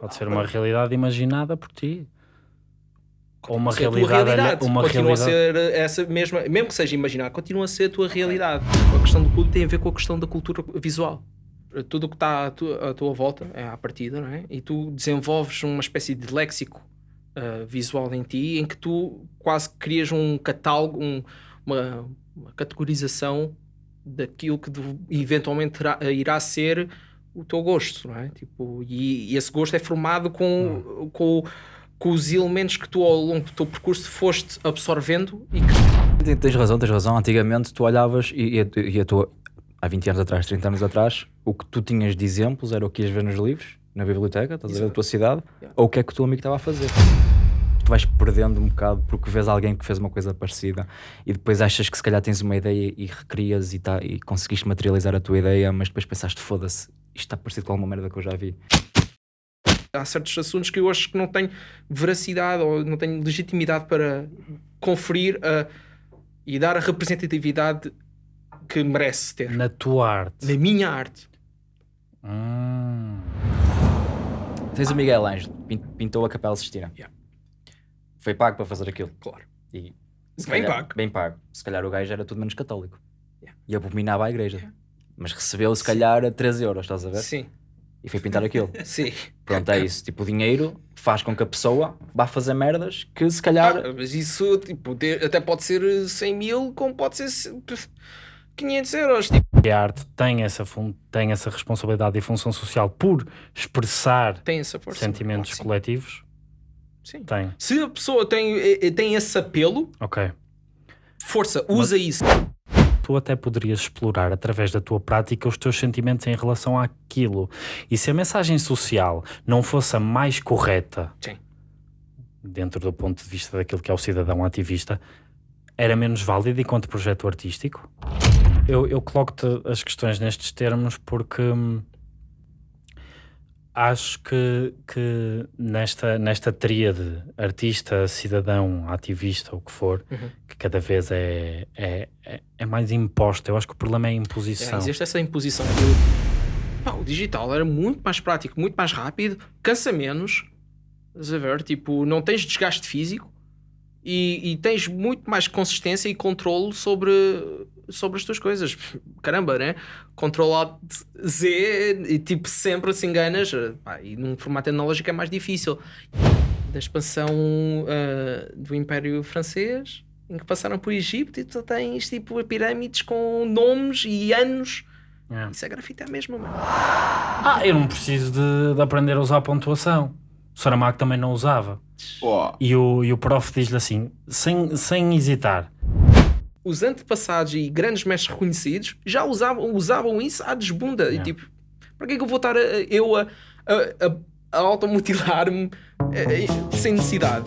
Pode ser uma realidade imaginada por ti. Ou uma realidade, realidade. uma continua realidade. a ser essa mesma, mesmo que seja imaginar, continua a ser a tua realidade. A questão do clube tem a ver com a questão da cultura visual. Tudo o que está à tua, à tua volta é à partida, não é? E tu desenvolves uma espécie de léxico ah, visual em ti em que tu quase crias um catálogo, um- uma, uma categorização daquilo que eventualmente irá ser o teu gosto, não é? Tipo, e, e esse gosto é formado com, com, com os elementos que tu ao longo do teu percurso foste absorvendo e que Tens- razão, tens razão. Antigamente tu olhavas e, e, a- e a tua, há 20 anos atrás, 30 anos atrás, o que tu tinhas de exemplos era o que ias ver nos livros, na biblioteca, estás a ver, da tua cidade, Yeah. ou o que é que o teu amigo estava a fazer. Tu vais perdendo um bocado porque vês alguém que fez uma coisa parecida e depois achas que se calhar tens uma ideia e recrias e, tá, e conseguiste materializar a tua ideia, mas depois pensaste, foda-se, isto está parecido com alguma merda que eu já vi. há certos assuntos que eu acho que não tenho veracidade ou não tenho legitimidade para conferir a- e dar a representatividade que merece ter Na tua arte. na minha arte. Hum. Tens o Miguel Ângelo, pin- pintou a Capela Sistina. Yeah. Foi pago para fazer aquilo. Claro. E, se Bem calhar- pago. Bem pago. Se calhar o gajo era tudo menos católico. Yeah. E abominava a igreja. Mas recebeu, se calhar, a 13 euros, estás a ver? Sim, E foi pintar aquilo. sim. Pronto, é isso. Tipo, o dinheiro faz com que a pessoa vá fazer merdas que se calhar. Ah, mas isso tipo, até pode ser 100 mil, como pode ser se- 500 euros. Tipo, E a arte tem essa, fun- tem essa responsabilidade e função social por expressar tem essa força. sentimentos coletivos? Sim. Tem. Se a pessoa tem, eh, tem esse apelo, Ok. força, usa isso. Tu até poderias explorar através da tua prática os teus sentimentos em relação àquilo. E se a mensagem social não fosse a mais correta, Sim. dentro do ponto de vista daquilo que é o cidadão ativista, era menos válida enquanto projeto artístico? Eu, eu coloco-te as questões nestes termos porque hum, acho que, que nesta, nesta tríade artista, cidadão, ativista, o que for, Uhum. que cada vez é, é, é, é mais imposta. Eu acho que o problema é a É, imposição. existe essa imposição. Eu- pá, o digital era muito mais prático, muito mais rápido, cansa menos. Estás a ver? Tipo, não tens desgaste físico e, e tens muito mais consistência e controle sobre, sobre as tuas coisas. Caramba, né? Control Z e tipo, sempre se enganas. pá, e num formato analógico é mais difícil. Da expansão ah, do Império Francês, em que passaram por Egito e tu tens tipo pirâmides com nomes e anos. É. Isso é grafite é mesmo, mano. Ah, eu não preciso de, de aprender a usar pontuação. O Saramago também não usava. Pô, E o, e o prof diz-lhe assim, sem, sem hesitar: Os antepassados e grandes mestres reconhecidos já usavam, usavam isso à desbunda. E É. tipo, para que é que eu vou estar a- eu a, a, a, a automutilar-me eh, eh, sem necessidade?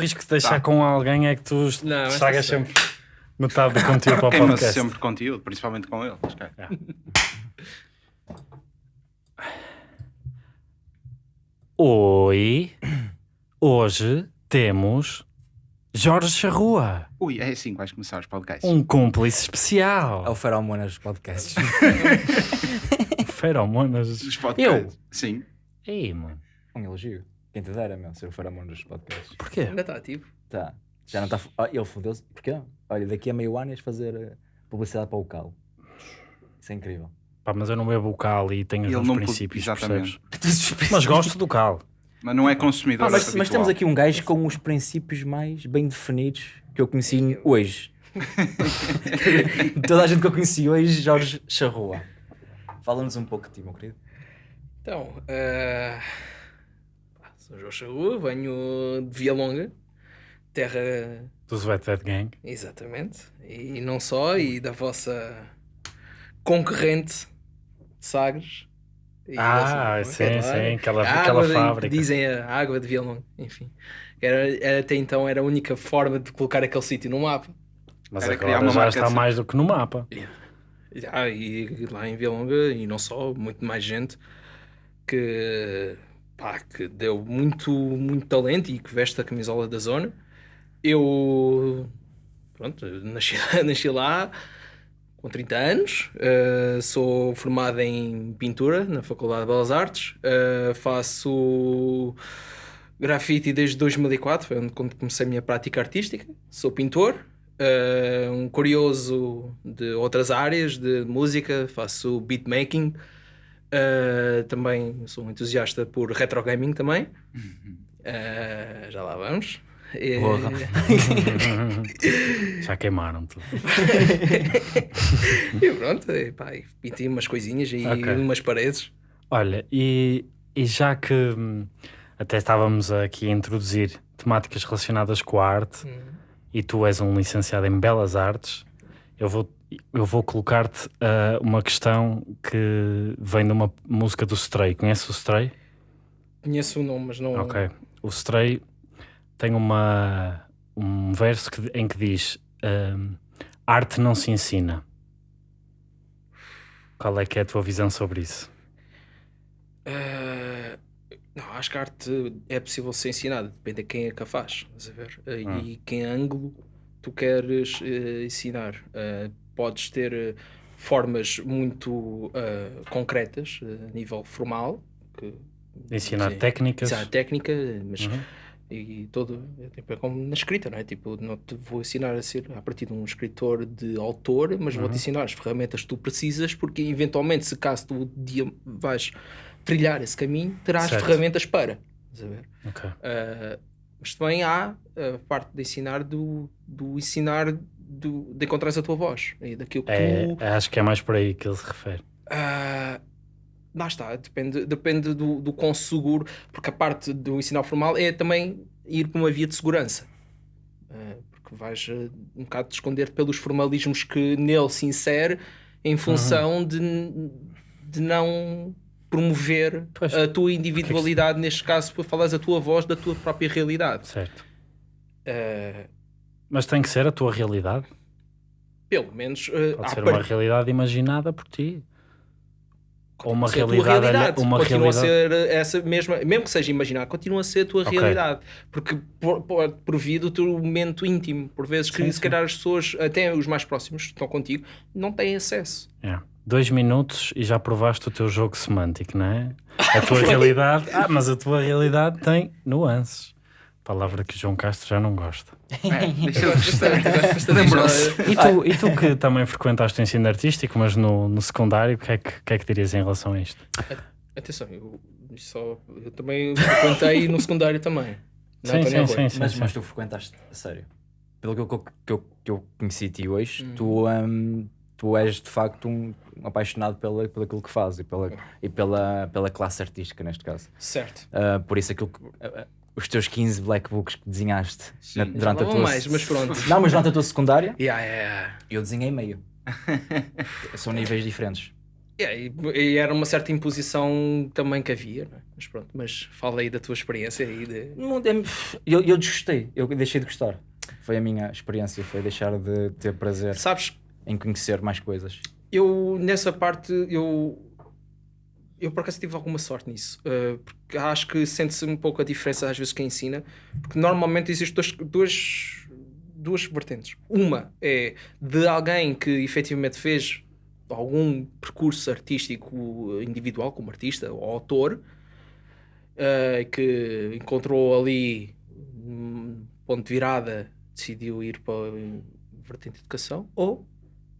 Risco de deixar Tá. com alguém é que tu Não, estragas sei. sempre metade do conteúdo para o queima-se podcast. sempre conteúdo, principalmente com ele. mas, cara, Oi, hoje temos Jorge Charrua, Ui, é assim que vais começar os podcasts. um cúmplice É o especial. Feromonas Podcasts. Feromonas. Os podcasts. Sim. Ei, mano, um elogio. Quem te dera, meu, ser o Feromonas Podcasts. porquê? Ainda está ativo. Tá. Já não está. Ah, ele fodeu-se. Porquê? Olha, daqui a meio ano ias fazer eh, publicidade para o Cal. Isso é incrível. Pá, mas eu não bebo o cal e tenho os meus princípios, exatamente. percebes? Mas gosto do cal. Mas não é consumidor. Ah, mas, habitual. mas temos aqui um gajo com os princípios mais bem definidos que eu conheci hoje. Toda a gente que eu conheci hoje, Jorge Charrua. Fala-nos um pouco de ti, meu querido. Então, pá, sou João Charrua, venho de Via Longa, terra Do Wet Dead Gang. Exatamente. E não só, e da vossa concorrente Sagres. E Ah, sim, claro. sim, aquela, A aquela água de- fábrica. Dizem a água de Vialonga, enfim. Era, era- até então era a única forma de colocar aquele sítio no mapa. Mas Era agora já está de- mais do que no mapa. Já, e lá em Vilonga, e não só, muito mais gente que, pá, que deu muito, muito talento e que veste a camisola da zona. Eu, pronto, nasci, nasci lá com 30 anos, uh, sou formado em pintura na Faculdade de Belas Artes, uh, faço grafite desde 2004, foi quando comecei a minha prática artística, sou pintor, uh, um curioso de outras áreas de música, faço beatmaking, uh, também sou um entusiasta por retro gaming também. Uh, já lá vamos. Porra. Já queimaram tudo. e pronto, e, pá, e pintei umas coisinhas e Ok. umas paredes. Olha, e, e já que hum, até estávamos aqui a introduzir temáticas relacionadas com a arte e tu és um licenciado em Belas Artes, eu vou, eu vou colocar-te ah, uma questão que vem de uma música do Stray. Conhece o Stray? Conheço o nome, mas não. Ok. O Stray tem uma, um verso que- em que diz hum, arte não se ensina. Qual é que é a tua visão sobre isso? Eh, não, acho que a arte é possível ser ensinada, depende de quem é que a faz, a ver? Eh, Ah. E que ângulo tu queres eh, ensinar. Eh, podes ter eh, formas muito concretas a nível formal, que Ensinar técnicas? ensinar técnica, mas Uhum. e todo é, tipo, é como na escrita, não é? Tipo, não te vou ensinar a ser a partir de um escritor de autor, mas Uhum. vou-te ensinar as ferramentas que tu precisas, porque eventualmente, se caso tu dia vais trilhar esse caminho, terás Certo. ferramentas para. A ver? Mas também há a parte de ensinar do, do ensinar do, de encontrares a tua voz e daquilo que É, tu acho que é mais por aí que ele se refere. ah, lá está, depende, depende do, do quão seguro, porque a parte do ensinar formal é também ir para uma via de segurança. Ah, porque vais ah, um bocado te esconder pelos formalismos que nele se insere em função de, de não promover Pois. a tua individualidade, neste caso, para falares a tua voz da tua própria realidade. Certo. Ah, Mas tem que ser a tua realidade. pelo menos ah, Pode ser uma realidade imaginada por ti. Ou uma realidade, realidade. uma continua realidade. a ser essa mesma, mesmo que seja imaginar, continua a ser a tua Ok. realidade, porque por, por, via do teu momento íntimo, por vezes que Sim, se calhar as pessoas, até os mais próximos que estão contigo, não têm acesso. É. Dois minutos e já provaste o teu jogo semântico, não é? A tua realidade. Ah, mas a tua realidade tem nuances. Palavra que o João Castro já não gosta. É. E tu, e tu que também frequentaste o ensino artístico, mas no, no secundário, o que, é que, que é que dirias em relação a isto? Atenção, eu, só, eu também frequentei no secundário também. Não, sim, António sim, sim, sim, mas, sim. mas tu frequentaste a sério. Pelo que eu, que eu, que eu conheci de ti hoje, Hum. tu, hum, tu és de facto um, um apaixonado pela, pelo aquilo que fazes e, pela, e pela, pela classe artística, neste caso. Certo. Ah, por isso, aquilo que, ah, os teus 15 black books que desenhaste na- durante a Não tua. mais, mas pronto. Não, mas durante a tua secundária, Yeah, yeah. eu desenhei meio. São níveis diferentes. Yeah, e, e era uma certa imposição também que havia, é? mas pronto, mas fala aí da tua experiência aí de... Não, é- eu, eu desgostei, eu deixei de gostar. Foi a minha experiência, foi deixar de ter prazer Sabes, em conhecer mais coisas. eu nessa parte eu eu por acaso tive alguma sorte nisso uh, porque acho que sente-se um pouco a diferença às vezes quem ensina porque normalmente existem duas, duas, duas vertentes uma é de alguém que efetivamente fez algum percurso artístico individual como artista ou autor uh, que encontrou ali um ponto de virada decidiu ir para a vertente de educação ou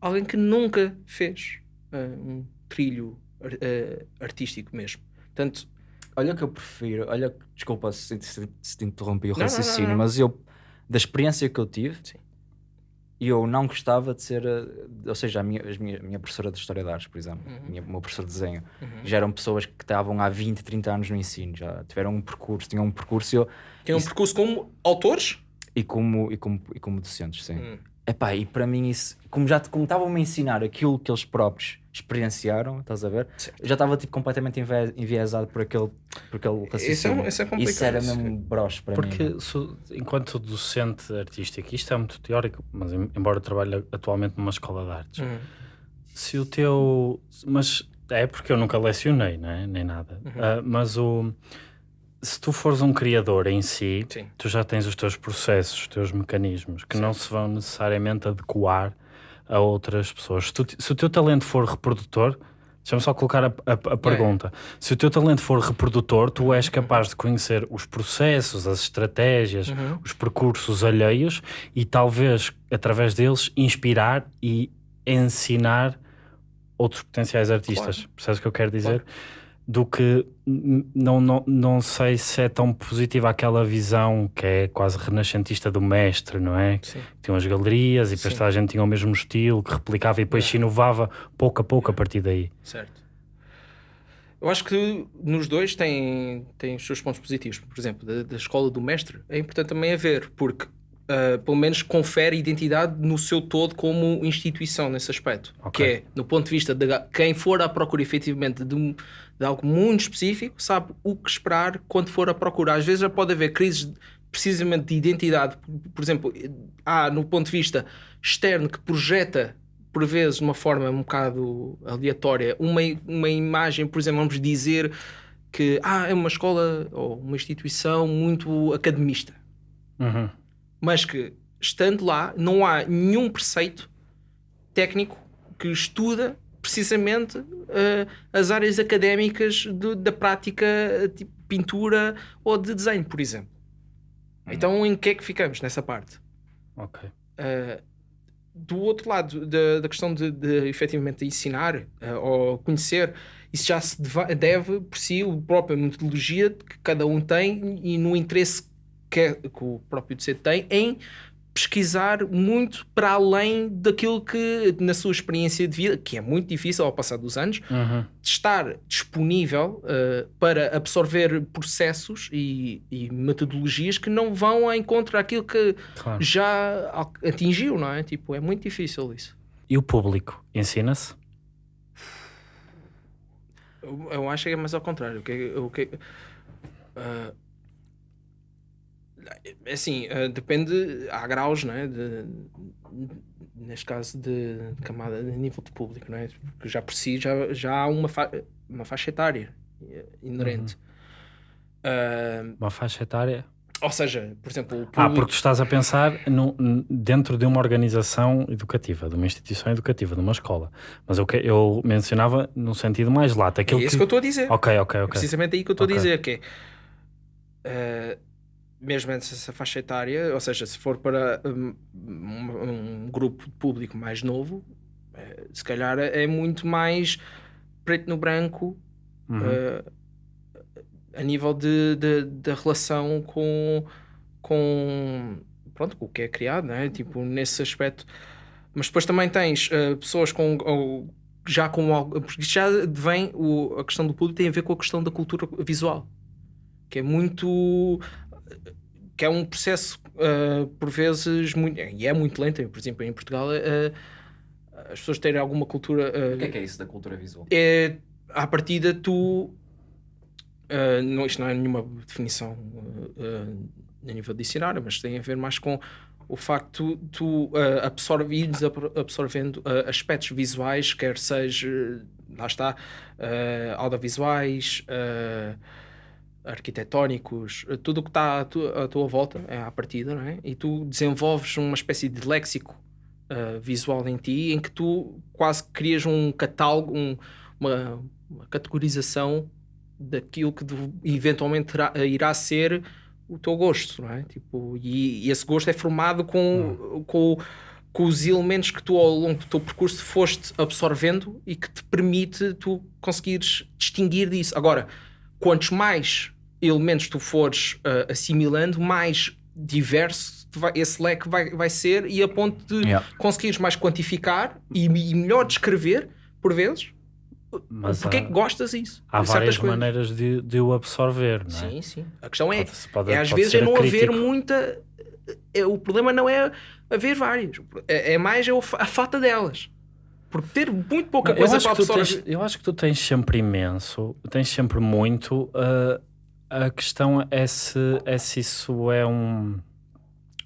alguém que nunca fez uh, um trilho ar- uh, artístico mesmo. Portanto, Olha que eu prefiro, olha, desculpa se, se, se te interrompi o Não, não, não, raciocínio, não. mas eu, da experiência que eu tive, Sim. eu não gostava de ser, eh, ou seja, a minha, as minha, a minha professora de História de Artes, por exemplo, Uhum. minha, o meu professor de desenho, já eram pessoas que estavam há 20, 30 anos no ensino, já tiveram um percurso, tinham um percurso e eu, tem um percurso como autores. e, como, e, como, e como docentes, sim. Hum. Epá, e para mim isso, como já como estavam-me a ensinar aquilo que eles próprios experienciaram, estás a ver? Certo. Eu já estava tipo, completamente envie- enviesado por aquele, por aquele Isso é, raciocínio. isso é complicado. Isso era isso. mesmo broche para mim. Porque se- enquanto docente artístico, isto é muito teórico, mas em- embora eu trabalhe atualmente numa escola de artes, Hum. se o teu. Mas é porque eu nunca lecionei, né? nem nada. Uhum. Ah, mas o. Se tu fores um criador em si, Sim. tu já tens os teus processos, os teus mecanismos, que não se vão necessariamente adequar a outras pessoas. Se, tu- se o teu talento for reprodutor, deixa-me só colocar a, a- a pergunta. Se o teu talento for reprodutor, tu és capaz de conhecer os processos, as estratégias, os percursos alheios e talvez, através deles, inspirar e ensinar outros potenciais artistas. Percebes o que eu quero dizer? Do que não, não, não sei se é tão positiva aquela visão que é quase renascentista do mestre, não é? Sim. Tinham as galerias e depois toda a gente tinha o mesmo estilo, que replicava e depois se inovava pouco a pouco a partir daí. Certo. Eu acho que nos dois tem, tem os seus pontos positivos. Por exemplo, da, da escola do mestre é importante também haver, porque ah, pelo menos confere identidade no seu todo como instituição nesse aspecto. Ok. Que é, no ponto de vista de quem for à procura efetivamente de, um- de algo muito específico, sabe o que esperar quando for à procura. Às vezes já pode haver crises precisamente de identidade. Por exemplo, há no ponto de vista externo que projeta por vezes de uma forma um bocado aleatória uma, uma imagem, por exemplo, vamos dizer que ah, é uma escola ou uma instituição muito academista Uhum. mas que estando lá não há nenhum preceito técnico que estuda precisamente eh, as áreas académicas do- da prática eh, tipo pintura ou de desenho, por exemplo. Então em que é que ficamos nessa parte? Ok. Uh, do outro lado da, da questão de, de efetivamente ensinar uh, ou conhecer, isso já se deva- deve por si a própria metodologia que cada um tem e no interesse que, que o próprio docente tem em pesquisar muito para além daquilo que na sua experiência de vida, que é muito difícil ao passar dos anos, Uhum. de estar disponível uh, para absorver processos e, e metodologias que não vão ao encontro àquilo que Claro. já atingiu, não é? Tipo, é muito difícil isso. E o público ensina-se? Eu, eu acho que é mais ao contrário. O que, o que, é assim, ah, depende, há graus, não é? De, neste caso de, de camada de nível de público, não é? Porque já por si já, já há uma, fa uma faixa etária eh, inerente. Ah, Uma faixa etária? ou seja, por exemplo, público, Ah, porque tu estás a pensar no- dentro de uma organização educativa, de uma instituição educativa, de uma escola. Mas eu, que- eu mencionava no sentido mais lato. é Aquilo isso que eu estou a dizer. Ok, ok, É ok. precisamente aí que eu estou Ok. a dizer, que é eh, mesmo essa faixa etária, ou seja, se for para um, um- um grupo de público mais novo, eh, se calhar é muito mais preto no branco Uhum. eh, a nível de, de- da relação com, com, pronto, com o que é criado, não é? Tipo, nesse aspecto. Mas depois também tens eh, pessoas com. ou já com algo. Porque já vem. O, a questão do público tem a ver com a questão da cultura visual. Que é muito. Que é um processo, eh, por vezes, muito. e é muito lento. Por exemplo, em Portugal, eh, as pessoas terem alguma cultura. eh, O que é que é isso da cultura visual? é à partida tu uh, não, isto não é nenhuma definição uh, uh, a nível de dicionário, mas tem a ver mais com o facto de tu uh, absorvendo uh, aspectos visuais, quer seja, lá está, uh, audiovisuais, uh, arquitetónicos, uh, tudo o que está à tua, à tua volta é à partida, não é? E tu desenvolves uma espécie de léxico uh, visual em ti, em que tu quase crias um catálogo, um- uma, uma categorização daquilo que eventualmente terá- irá ser o teu gosto, não é? Tipo, e, e esse gosto é formado com, com, com os elementos que tu ao longo do teu percurso foste absorvendo e que te permite tu conseguires distinguir disso. Agora, quantos mais elementos tu fores ah, assimilando, mais diverso vai- esse leque vai, vai ser e a ponto de Yeah. conseguires mais quantificar e, e melhor descrever, por vezes, Mas porque é há, que gostas disso. há várias coisas. maneiras de, de o absorver, não é? Sim, sim. A questão é, Pode- pode- é às vezes é não haver crítico. muita. é- o problema não é haver várias, é, é mais é a falta delas. Porque ter muito pouca Não, coisa para absorver. tens, eu acho que tu tens sempre imenso, tens sempre muito. uh, a questão é se, é se isso é um,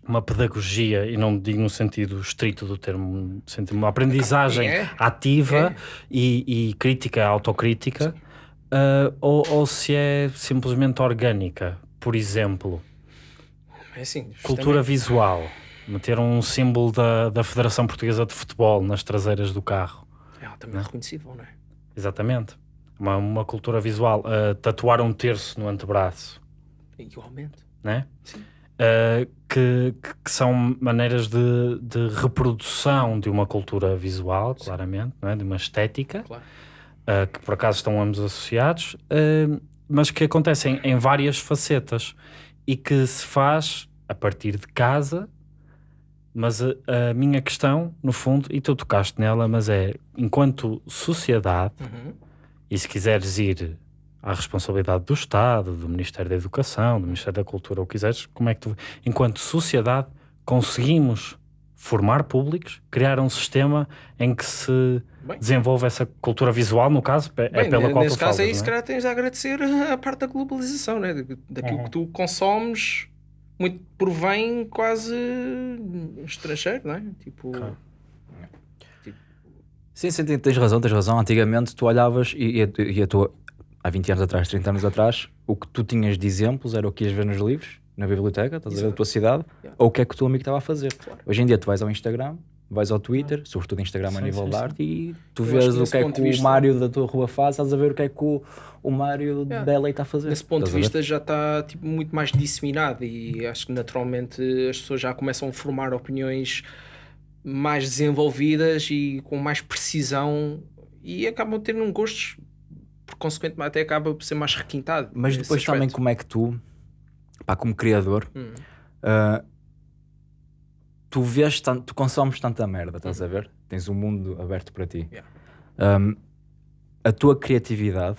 uma pedagogia, e não digo no sentido estrito do termo, sentido, uma aprendizagem É. ativa E, e crítica, autocrítica, ah, ou, ou se é simplesmente orgânica. Por exemplo, É assim, cultura visual, meter um símbolo da, da Federação Portuguesa de Futebol nas traseiras do carro. É altamente reconhecível, não é? Exatamente. Uma, uma cultura visual. ah, tatuar um terço no antebraço, Igualmente. né? Ah, que, que- que são maneiras de, de reprodução de uma cultura visual, claramente, não é? de uma estética, Claro. ah, que por acaso estão ambos associados, mas que acontecem em várias facetas e que se faz a partir de casa. Mas a, a minha questão, no fundo, e tu tocaste nela, mas é enquanto sociedade, Uhum. E se quiseres ir à responsabilidade do Estado, do Ministério da Educação, do Ministério da Cultura, ou quiseres, como é que tu, enquanto sociedade, conseguimos formar públicos, criar um sistema em que se Bem. desenvolve essa cultura visual, no caso, é Bem, pela qual nesse tu caso falas, não é? calhar tens de agradecer a parte da globalização, né? daquilo Uhum. que tu consomes, muito provém quase estrangeiro, não é? Tipo, Claro. Sim, sim, tens- razão, tens razão. Antigamente tu olhavas e, e, a- e a tua, há 20 anos atrás, 30 anos atrás, o que tu tinhas de exemplos era o que ias ver nos livros, na biblioteca, estás a ver da tua cidade, Yeah. ou o que é que o teu amigo estava a fazer. Claro. Hoje em dia tu vais ao Instagram, vais ao Twitter, sobretudo Instagram a Sim, nível sim, de sim. arte, e tu Eu vês o que é que de o vista- Mário da tua rua faz, estás a ver o que é que o, o Mário Yeah. da LA está a fazer. nesse ponto de a vista já está tipo, muito mais disseminado e acho que naturalmente as pessoas já começam a formar opiniões mais desenvolvidas e com mais precisão e acabam tendo um gosto, por consequente, até acaba por ser mais requintado. Mas depois também aspecto. como é que tu, pá, como criador, Hum. Uh, tu vês tanto, tu consomes tanta merda, estás a ver? Tens um mundo aberto para ti. Yeah. Um, a tua criatividade,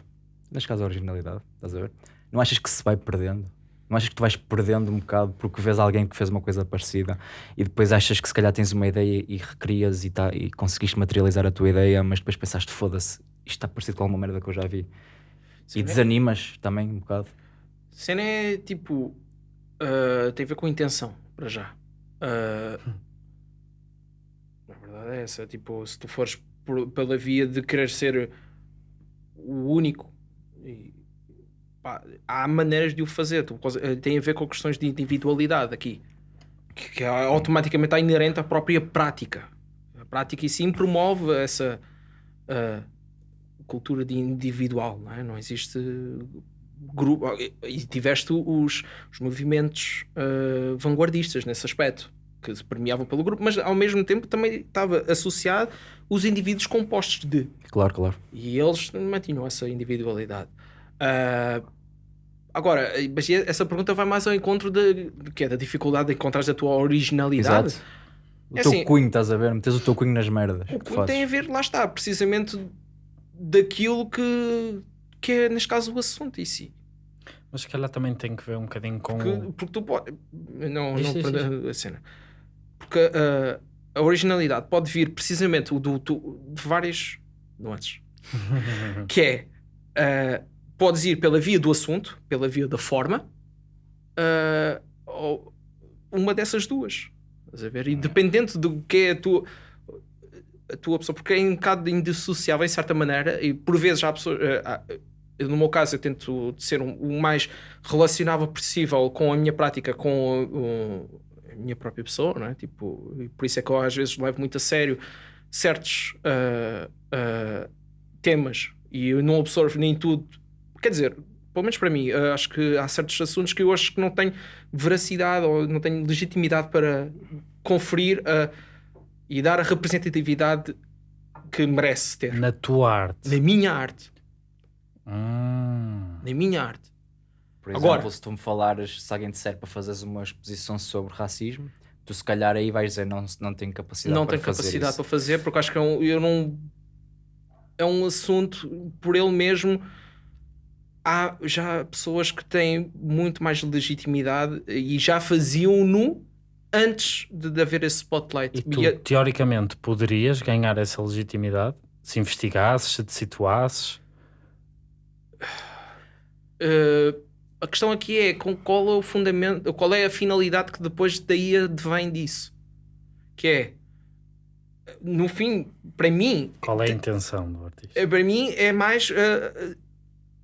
neste caso a originalidade, estás a ver? Não achas que se vai perdendo? Não achas que tu vais perdendo um bocado porque vês alguém que fez uma coisa parecida e depois achas que se calhar tens uma ideia e recrias e, tá, e conseguiste materializar a tua ideia, mas depois pensaste, foda-se, isto está parecido com alguma merda que eu já vi. Sim, e né? desanimas também um bocado. Cena é tipo. ah, tem a ver com intenção, para já. Na verdade é essa. Tipo, se tu fores por- pela via de querer ser o único, e, pá, há maneiras de o fazer. Eh, tem a ver com questões de individualidade aqui, que, que automaticamente está inerente à própria prática. A prática em si promove essa. ah, cultura de individual, não é? Não existe grupo. E tiveste os, os movimentos ah, vanguardistas nesse aspecto, que se permeavam pelo grupo, mas ao mesmo tempo também estava associado os indivíduos compostos de. Claro, claro. E eles mantinham essa individualidade. Ah, agora, mas essa pergunta vai mais ao encontro de, de que é da dificuldade de encontrar a tua originalidade. Exato. O É teu assim- cunho, estás a ver? Metes o teu cunho nas merdas. O que que fazes. tem a ver, lá está, precisamente daquilo que, que é, neste caso, o assunto em si. Mas se calhar também tem que ver um bocadinho com. Porque, porque tu pode. Não, não perder a cena. Porque uh, a originalidade pode vir precisamente do, do- de várias nuances. que é. uh, podes ir pela via do assunto, pela via da forma, uh, ou uma dessas duas. Estás a ver? E dependente do que é a tua, a tua pessoa, porque é um bocado indissociável em certa maneira, e por vezes há pessoas. uh, eu, no meu caso, eu tento ser um- o mais relacionável possível com a minha prática, com a minha própria pessoa, não é? Tipo, e por isso é que eu às vezes levo muito a sério certos uh, uh, temas e eu não absorvo nem tudo. Quer dizer, pelo menos para mim, uh, acho que há certos assuntos que eu acho que não tenho veracidade ou não tenho legitimidade para conferir uh, e dar a representatividade que merece ter. Na tua arte. Na minha arte. Hum. Na minha arte. Por exemplo, Agora- se tu me falares, se alguém disser para fazeres uma exposição sobre racismo, tu se calhar aí vais dizer não, não tenho capacidade não para tenho fazer capacidade isso. para fazer porque acho que é um, eu não é um assunto por ele mesmo há já pessoas que têm muito mais legitimidade e já faziam-no antes de, de haver esse spotlight E tu, E a- teoricamente, poderias ganhar essa legitimidade se investigasses, se te situasses. eh, A questão aqui é com qual é o fundamento, qual é a finalidade que depois daí advém disso. Que é, no fim, para mim, Qual é a intenção do artista? eh, para mim é mais eh,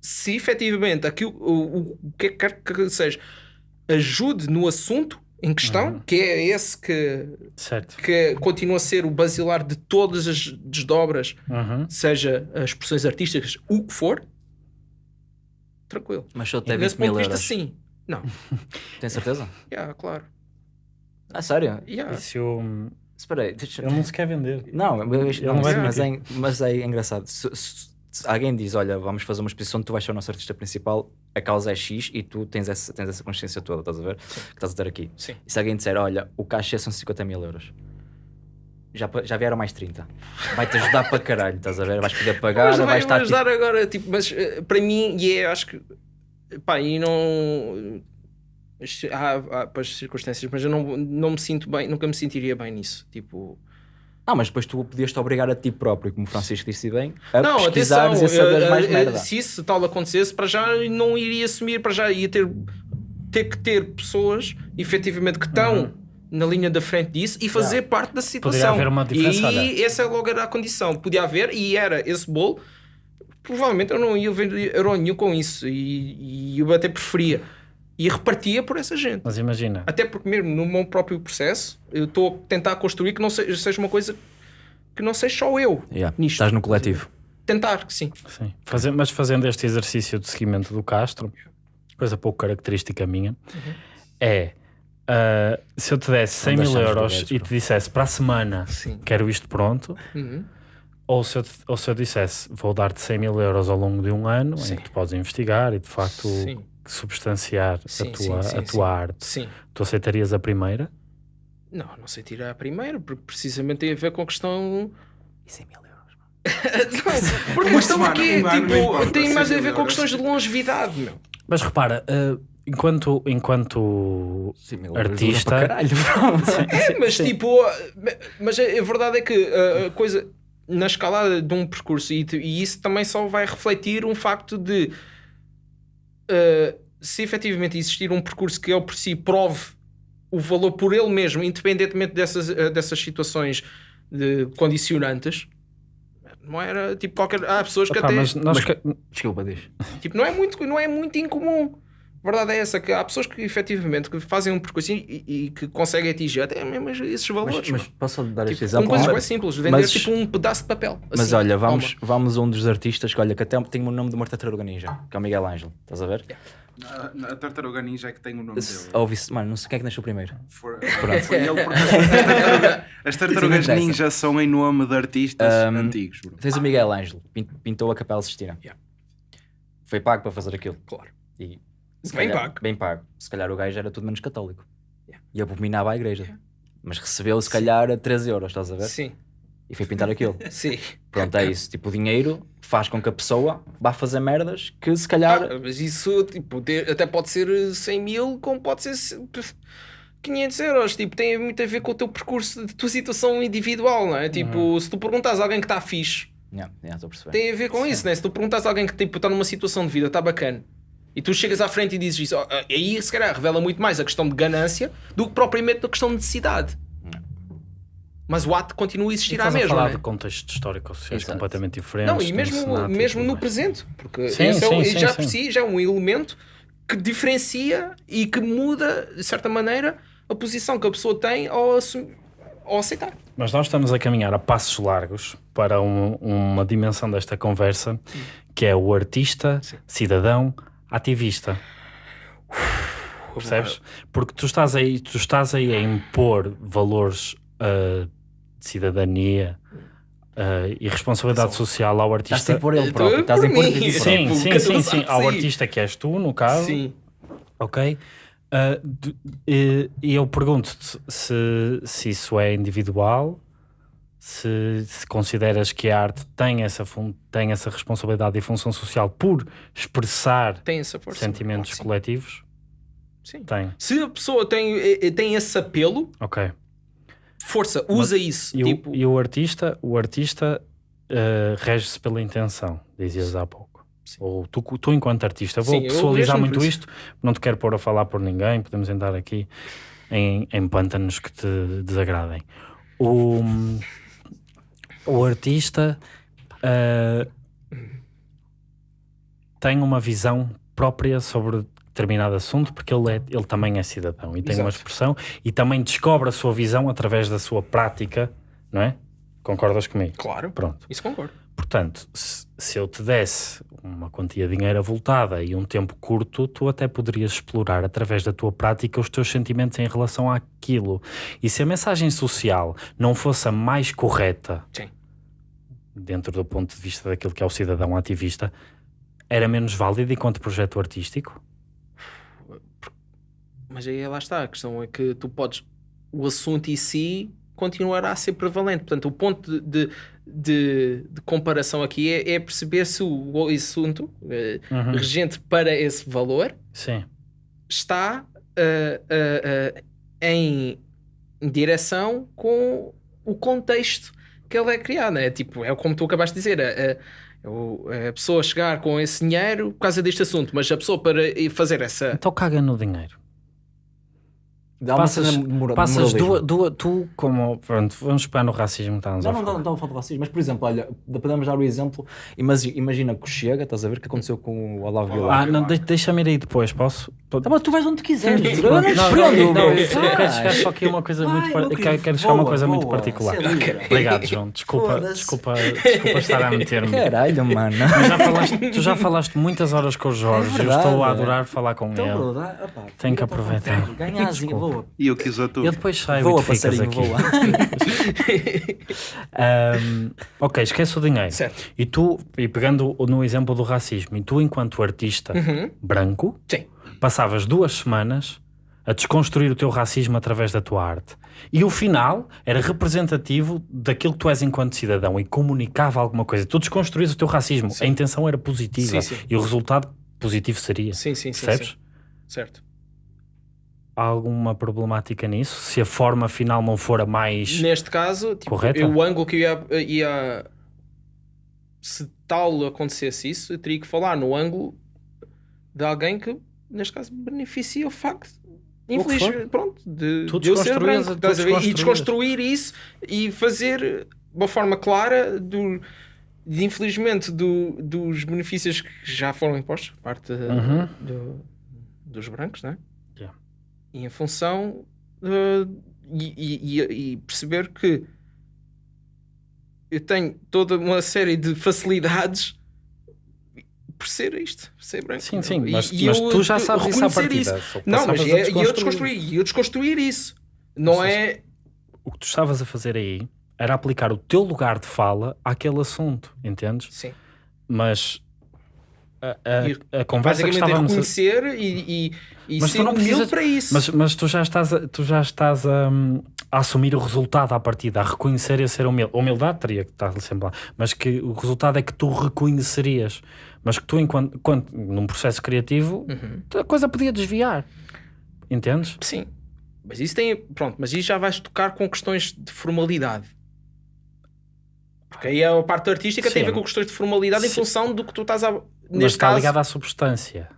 se efetivamente aquilo, o, o, o que quer que seja ajude no assunto em questão, que é esse que, Certo. que continua a ser o basilar de todas as desdobras, Uhum. seja as expressões artísticas, o que for, tranquilo. Mas só Nesse 20 mil ponto de vista, euros. sim. Não, Tem certeza? yeah, claro. Ah, sério? Yeah. E se eu... Espera aí, deixa... Ele não se quer vender. Não, mas, não vai mas, é, mas é engraçado. Se- se alguém diz, olha, vamos fazer uma exposição, tu vais ser o nosso artista principal, a causa é X e tu tens essa, tens essa consciência toda, estás a ver? Que estás a ter aqui. Sim. E se alguém disser, olha, o cachê são 50 mil euros. Já, já vieram mais 30. Vai-te ajudar para caralho, estás a ver? Vais poder pagar, Mas vais vai estar. ajudar agora, tipo, mas eh, para mim, e é, acho que, pá, e não. Há, há para as circunstâncias, mas eu não, não me sinto bem, nunca me sentiria bem nisso. Tipo, Não, mas depois tu podias-te obrigar a ti próprio, como o Francisco disse bem, a não, atenção, pesquisares e a saberes eh, mais eh, merda. se isso tal acontecesse, para já não iria assumir, para já ia ter, ter que ter pessoas efetivamente que estão na linha da frente disso e fazer parte da situação. haver uma diferença, E essa logo era a condição. Podia haver, e era esse bolo. Provavelmente eu não ia ver euro nenhum com isso. E, e eu até preferia. E repartia por essa gente. Mas imagina, Até porque mesmo no meu próprio processo, eu estou a tentar construir que não seja, seja uma coisa que não seja só eu Yeah, nisto. Estás no coletivo. Tentar que sim. sim. Fazer, mas fazendo este exercício de seguimento do Castro, coisa pouco característica minha, é ah, se eu te desse 100 mil euros e te dissesse para a semana Sim. quero isto pronto, Uhum. ou se eu, te- ou se eu dissesse vou dar-te 100 mil euros ao longo de um ano Sim. em que tu podes investigar e de facto Sim. Substanciar Sim, a tua, sim, sim, a sim. tua arte, Sim. tu aceitarias a primeira? Não, não sei tirar a primeira, porque precisamente tem a ver com a questão. E 100 mil euros. Não, porque a questão aqui é, não tipo, tem mais a 100 ver com questões de longevidade, meu. Mas repara, ah, enquanto, enquanto 100 mil Artista. Caralho. É, mas tipo, mas a, a verdade é que a, a coisa na escalada de um percurso, e, e isso também só vai refletir um facto de uh, se efetivamente existir um percurso que ele por si prove o valor por ele mesmo, independentemente dessas, uh, dessas situações de condicionantes. Não era tipo qualquer. Há pessoas que Epá, até. mas nós Mas- Desculpa, diz. Tipo, não é muito, não é muito incomum. A verdade é essa, que há pessoas que efetivamente que fazem um percurso e, e que conseguem atingir até mesmo esses valores. Mas, mas posso dar este Tipo, exemplo? com coisas bem simples, vender mas- tipo um pedaço de papel. Mas assim, olha, vamos, toma. vamos a um dos artistas que, olha, que até tem o nome de uma tartaruga ninja, que é o Miguel Ângelo. Estás a ver? A, a tartaruga ninja é que tem o nome dele. Ouvi-se, mano, não sei quem é que nasceu primeiro. For- Foi ele porque as, as tartaruga- as tartarugas ninja são em nome de artistas Um, antigos. bro. Tens o Miguel Ângelo, pin- pintou a Capela Sistina. Yeah. Foi pago para fazer aquilo. Claro. E, se Bem calhar- pago. Bem pago. Se calhar o gajo era tudo menos católico. Yeah. E abominava a igreja. Mas recebeu, se calhar, a 13 euros, estás a ver? Sim, E foi pintar aquilo. sim. Pronto, é isso. Tipo, o dinheiro faz com que a pessoa vá fazer merdas que se calhar. Ah, mas isso tipo, até pode ser 100 mil, como pode ser se- 500 euros. Tipo, tem muito a ver com o teu percurso, de tua situação individual, não é? Tipo, Uhum. se tu perguntas a alguém que está fixe, Yeah, yeah, a tem a ver com isso, né? Se tu perguntas a alguém que tipo, está numa situação de vida, está bacana, e tu chegas à frente e dizes isso, ó, aí se calhar revela muito mais a questão de ganância do que propriamente a questão de necessidade. Mas o ato continua a E existir à mesma. falar né? de contextos históricos sociais Exato. completamente diferentes. Não, e mesmo, mesmo no presente, porque Sim, esse é sim, sim, já sim. por si já é um elemento que diferencia e que muda, de certa maneira, a posição que a pessoa tem ao, ao aceitar. Mas nós estamos a caminhar a passos largos para um- uma dimensão desta conversa que é o artista, cidadão, ativista. Percebes? Porque tu estás aí, tu estás aí a impor valores ah, de cidadania ah, e responsabilidade social ao Estás artista. a impor ele próprio. Estás a por impor ele próprio. Sim, Tipo, sim, cada sim, sim. sabe Ao sim. artista que és tu, no caso. Sim. Ok? E, e eu pergunto-te se, se isso é individual, se, se consideras que a arte tem essa, tem essa responsabilidade e função social por expressar sentimentos Sim. coletivos. Sim. Tem, Se a pessoa tem, tem esse apelo, força, usa isso. E, tipo, o, e o artista, o artista ah, rege-se pela intenção, dizias há pouco. Ou tu, tu enquanto artista. Vou Sim, pessoalizar muito isto, não te quero pôr a falar por ninguém, podemos entrar aqui em, em pântanos que te desagradem. O, o artista ah, tem uma visão própria sobre determinado assunto porque ele, é, ele também é cidadão e tem uma Exato. expressão e também descobre a sua visão através da sua prática, não é? Concordas comigo? Claro. Pronto. Isso concordo. Portanto, se, se eu te desse uma quantia de dinheiro avultada e um tempo curto, tu até poderias explorar através da tua prática os teus sentimentos em relação àquilo. E se a mensagem social não fosse a mais correta, Sim. dentro do ponto de vista daquilo que é o cidadão ativista, era menos válido enquanto projeto artístico? Mas aí lá está, a questão é que tu podes, o assunto em si continuará a ser prevalente. Portanto, o ponto de, de, de comparação aqui é, é perceber se o, assunto eh, Uhum. regente para esse valor Sim. está eh, eh, em direção com o contexto que ele é criado. É tipo, é como tu acabaste de dizer. o- é a pessoa chegar com esse dinheiro por causa deste assunto, mas a pessoa para fazer essa. Então caga no dinheiro. Uma Passas, mora- passas duas, duas, tu como. Pronto, vamos pegar no racismo que estávamos Não, não, não, não a falar de racismo, mas por exemplo, olha, podemos dar o exemplo. Imagina, imagina que Chega, estás a ver o que aconteceu com o Olavo Bilac. Ah, não, de- deixa-me ir aí depois, posso? Tá bom, tu vais onde quiseres. eu não te não, prendo. não, eu só quero chegar só aqui a uma coisa Vai, muito quero, chegar uma coisa muito particular. é. Obrigado, João. Desculpa, Foda-se. desculpa, desculpa estar a meter-me. Caralho, mano. Mas já falaste, tu já falaste muitas horas com o Jorge, É eu verdade, estou a adorar falar com Então, ele. dá- Tenho que aproveitar. vontade. Ganha asinha, Desculpa. Voa. E eu quis a tu. Eu depois saio Voa, e passarinho, aqui. voa. Ahm, ok, esquece o dinheiro. Certo. E tu, e pegando no exemplo do racismo, e tu, enquanto artista Uhum. branco, Sim. passavas duas semanas a desconstruir o teu racismo através da tua arte. E o final era representativo daquilo que tu és enquanto cidadão e comunicava alguma coisa. Tu desconstruís o teu racismo. A intenção era positiva Sim, sim. e o resultado positivo seria. Sim, sim, sim. Percebes? sim. Certo. Há alguma problemática nisso? Se a forma final não for a mais. Neste caso, tipo, Correta? o ângulo que eu ia, ia- Se tal acontecesse isso, eu teria que falar no ângulo de alguém que, neste caso, beneficia o facto. Infeliz, pronto, de, de eu ser branco, estás a ver? E desconstruir isso e fazer de uma forma clara do, de infelizmente do- dos benefícios que já foram impostos por parte Uhum. do- dos brancos, né? Yeah. E em função de- e, e- e- perceber que eu tenho toda uma série de facilidades por ser isto, por ser branco. Sim, sim, mas, e mas eu tu já sabes isso à partida. isso. só Não, mas a é, e eu desconstruir. eu desconstruir isso. Não seja, é. O que tu estavas a fazer aí era aplicar o teu lugar de fala àquele assunto, entendes? Sim. Mas a, a- a conversa que Basicamente é estávamos a... reconhecer e, e, e Mas tu não precisas- para isso. Mas, mas tu já estás, a, tu já estás a, hum, a assumir o resultado à partida, a reconhecer e a ser humilde. Humildade teria que estar sempre lá, mas que o resultado é que tu reconhecerias. Mas que tu, enquanto, quando, num processo criativo, Uhum. a coisa podia desviar. Entendes? Sim. Mas isso tem. Pronto, mas isso já vais tocar com questões de formalidade. Porque aí a parte artística tem a ver Sim. com questões de formalidade em Sim. função do que tu estás a. mas Neste está caso. ligado à substância.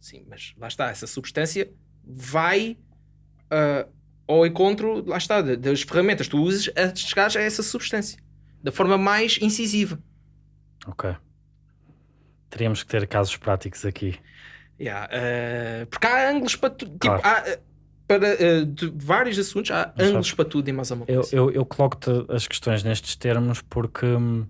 Sim, mas lá está, essa substância vai ah, ao encontro, lá está, das ferramentas que tu usas a chegar a essa substância. Da forma mais incisiva. Ok. Teríamos que ter casos práticos aqui. Yeah, ah, porque há ângulos para tudo. Tipo, Claro. há, para ah, de vários assuntos, há Mas ângulos sabes, para tudo e mais alguma Eu, coisa. eu, eu coloco-te as questões nestes termos porque hum,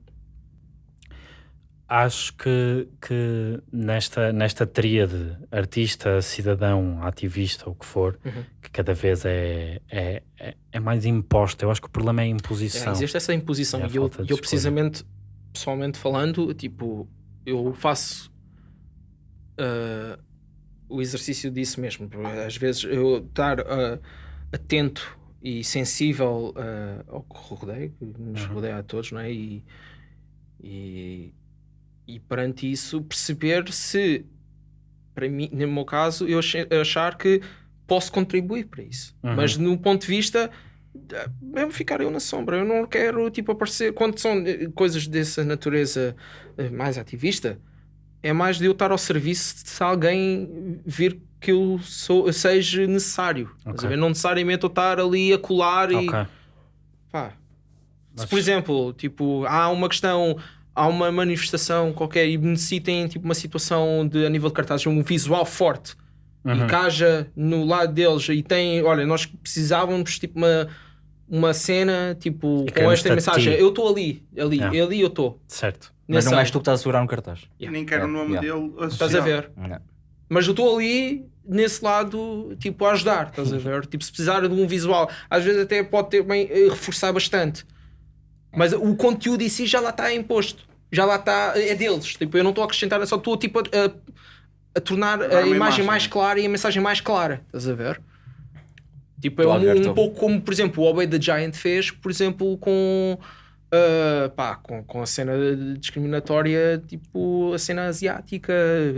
acho que, que nesta, nesta tríade artista, cidadão, ativista, o que for, Uhum. que cada vez é, é, é, é mais imposta. Eu acho que o problema é a É, imposição. existe essa imposição É e eu, eu escolha. precisamente, pessoalmente falando, tipo, eu faço ah, o exercício disso mesmo. Às vezes eu estar ah, atento e sensível ah, ao que rodeia, que nos Uhum. rodeia a todos, não é? E, e, e perante isso perceber se, para mim, no meu caso, eu achar que posso contribuir para isso. Uhum. Mas no ponto de vista ah, mesmo ficar eu na sombra. Eu não quero tipo aparecer quando são eh, coisas dessa natureza eh, mais ativista. é mais de eu estar ao serviço se alguém vir que eu sou, seja necessário. Estás a Ok. ver? Não necessariamente eu estar ali a colar e. Ok. Pá. Se, Mas- por exemplo, tipo, há uma questão, há uma manifestação qualquer e necessitem tipo, uma situação de, a nível de cartazes, um visual forte Uhum. e que haja no lado deles e tem, olha, nós precisávamos tipo uma, uma cena tipo E com esta mensagem. Eu estou ali, ali, Yeah. ali eu estou. Certo. Mas não és tu que estás a segurar um cartaz. E nem quero o Yeah, nome yeah. dele associado. Estás a ver? Não. Mas eu estou ali nesse lado, tipo, a ajudar, estás a ver? Tipo, se precisar de um visual, às vezes até pode ter bem eh, reforçar bastante. Mas o conteúdo em si já lá está imposto. Já lá está, é deles. Tipo, eu não estou a acrescentar, só estou tipo a, a- a tornar a uma imagem imagem, mais né? clara e a mensagem mais clara. Estás a ver? Tipo, é a um, ver, um pouco como, por exemplo, o Obey the Giant fez, por exemplo, com. ah, pá, com, com a cena discriminatória, tipo a cena asiática,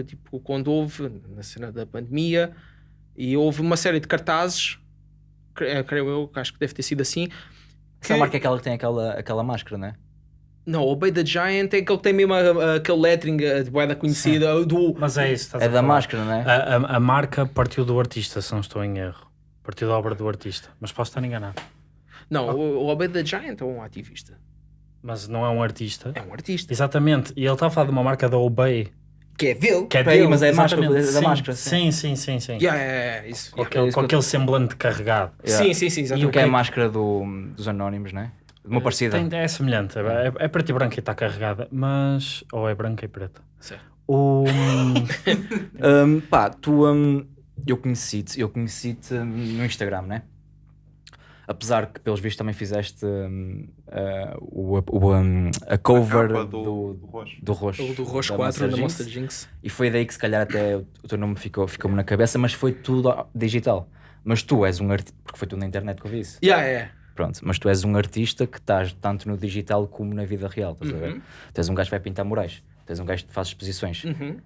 tipo quando houve na cena da pandemia e houve uma série de cartazes, cre- creio eu, acho que deve ter sido assim. Essa marca é aquela que tem aquela, aquela máscara, não é? Não, o Obey the Giant é aquele que tem mesmo a- a- aquele lettering de boeda conhecida do. Mas é isso. estás É a da falar. máscara, não é? A, a- a marca partiu do artista, se não estou em erro. Partiu da obra do artista. Mas posso estar enganado. Não, o, o Obey the Giant é um ativista. Mas não é um artista. É um artista. Exatamente. E ele está a falar de uma marca da Obey. Que é dele. Que é dele, mas é a máscara, exatamente. é da sim, máscara, Sim, sim, sim. sim. Yeah, é, é, isso. Com, yeah. aquele, isso com aquele semblante carregado. Yeah. Sim, sim, sim, E o exatamente. que é a máscara do, dos anónimos, não é? Uma parecida. Tem- é semelhante. É, é, é preta e branca e está carregada. Mas. Ou é branca e preta. Certo. O. Hum, pá, tu. hum, eu conheci-te, eu conheci-te no Instagram, né? Apesar que, pelos vistos, também fizeste ah, o, o, hum, a cover capa do, do- do Roxo. do Roxo. O do Roxo da 4 da. Monster Jinx. E foi daí que, se calhar, até o teu nome ficou- ficou-me na cabeça, mas foi tudo digital. Mas tu és um artista, porque foi tudo na internet que eu vi isso. Yeah, é. Pronto, mas tu és um artista que estás tanto no digital como na vida real, estás a ver? Tu és um gajo que vai pintar murais, tu és um gajo que faz exposições, Uhum.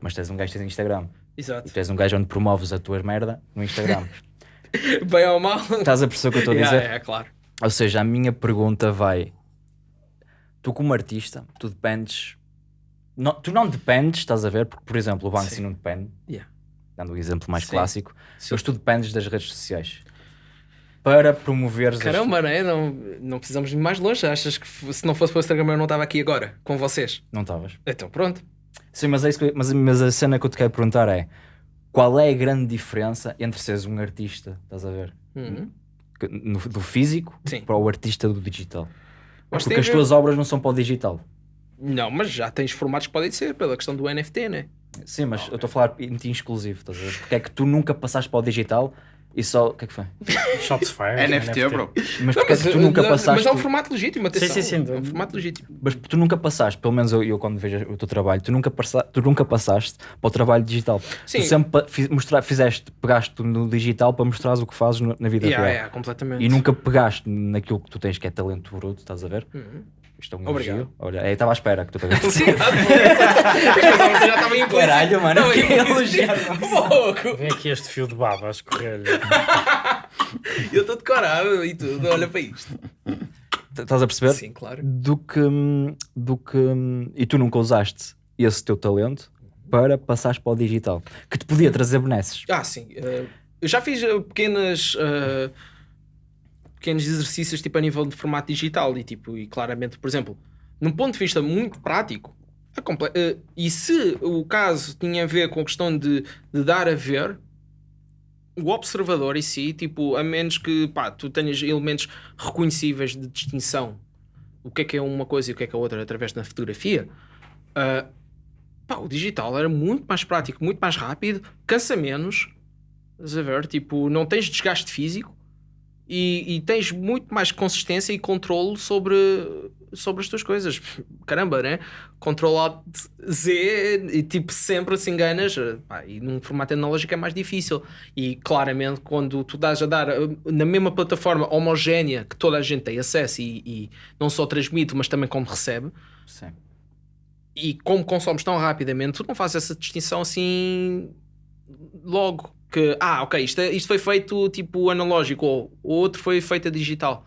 mas tu és um gajo que tens Instagram. Exato. E tu és um gajo onde promoves a tua merda no Instagram. Bem ou mal. Estás a perceber o que eu estou a Yeah, dizer? É, claro. Ou seja, a minha pergunta vai: tu, como artista, tu dependes. Não, tu não dependes, estás a ver? Porque, por exemplo, o Banksy Sim. não depende, Yeah. dando o exemplo mais Sim. clássico, Sim. mas tu dependes das redes sociais para promoveres. as- Caramba, não é? Não, não precisamos ir mais longe. Achas que se não fosse para o Instagram eu não estava aqui agora com vocês? Não estavas. Então pronto. Sim, mas, é isso que mas, mas a cena que eu te quero perguntar é: qual é a grande diferença entre seres um artista, estás a ver? Uhum. No- do físico Sim. para o artista do digital? Mas Porque as a ver- tuas obras não são para o digital. Não, mas já tens formatos que podem ser pela questão do NFT, né? Sim, mas eu estou a falar em ti exclusivo, estás a ver? Porque é que tu nunca passaste para o digital e só. O que é que foi? Shots fired. NFT, bro. Mas porque é que tu nunca passaste. mas é um formato legítimo, atenção. sim, sim. É um formato legítimo. Mas tu nunca passaste, pelo menos eu, eu quando vejo o teu trabalho, tu nunca, passa, tu nunca passaste para o trabalho digital. Sim. Tu sempre mostrar, fizeste, pegaste no digital para mostrares o que fazes na vida Yeah, real. yeah, completamente. E nunca pegaste naquilo que tu tens que é talento bruto, estás a ver? Uhum. Isto é um Obrigado. elogio. Olha, estava à espera que tu te já estava em Caralho, mano, Não, que eu- elogio. Pouco. Vem aqui este fio de baba a escorrer-lhe. Eu estou decorado e tudo, olha para isto. Estás a perceber? Sim, claro. Do que, do que. E tu nunca usaste esse teu talento para passares para o digital, que te podia trazer benesses. Ah, sim. eh, eu já fiz eh, pequenas. eh, pequenos exercícios tipo a nível de formato digital e tipo, e claramente, por exemplo, num ponto de vista muito prático, eh, e se o caso tinha a ver com a questão de, de dar a ver, o observador em si, tipo, a menos que pá, tu tenhas elementos reconhecíveis de distinção, o que é que é uma coisa e o que é que é outra através da fotografia, ah, pá, o digital era muito mais prático, muito mais rápido, cansa menos, a ver? Tipo, não tens desgaste físico e, e tens muito mais consistência e controle sobre, sobre as tuas coisas. Caramba, né? Control Alt Z e tipo sempre se enganas. pá, e num formato analógico é mais difícil. E claramente, quando tu dás a dar uh, na mesma plataforma homogénea que toda a gente tem acesso e, e não só transmite, mas também como recebe, Sim. e como consomes tão rapidamente, tu não fazes essa distinção assim logo. Que, ah, ok, isto, é- isto foi feito tipo analógico, ou o outro foi feito a digital.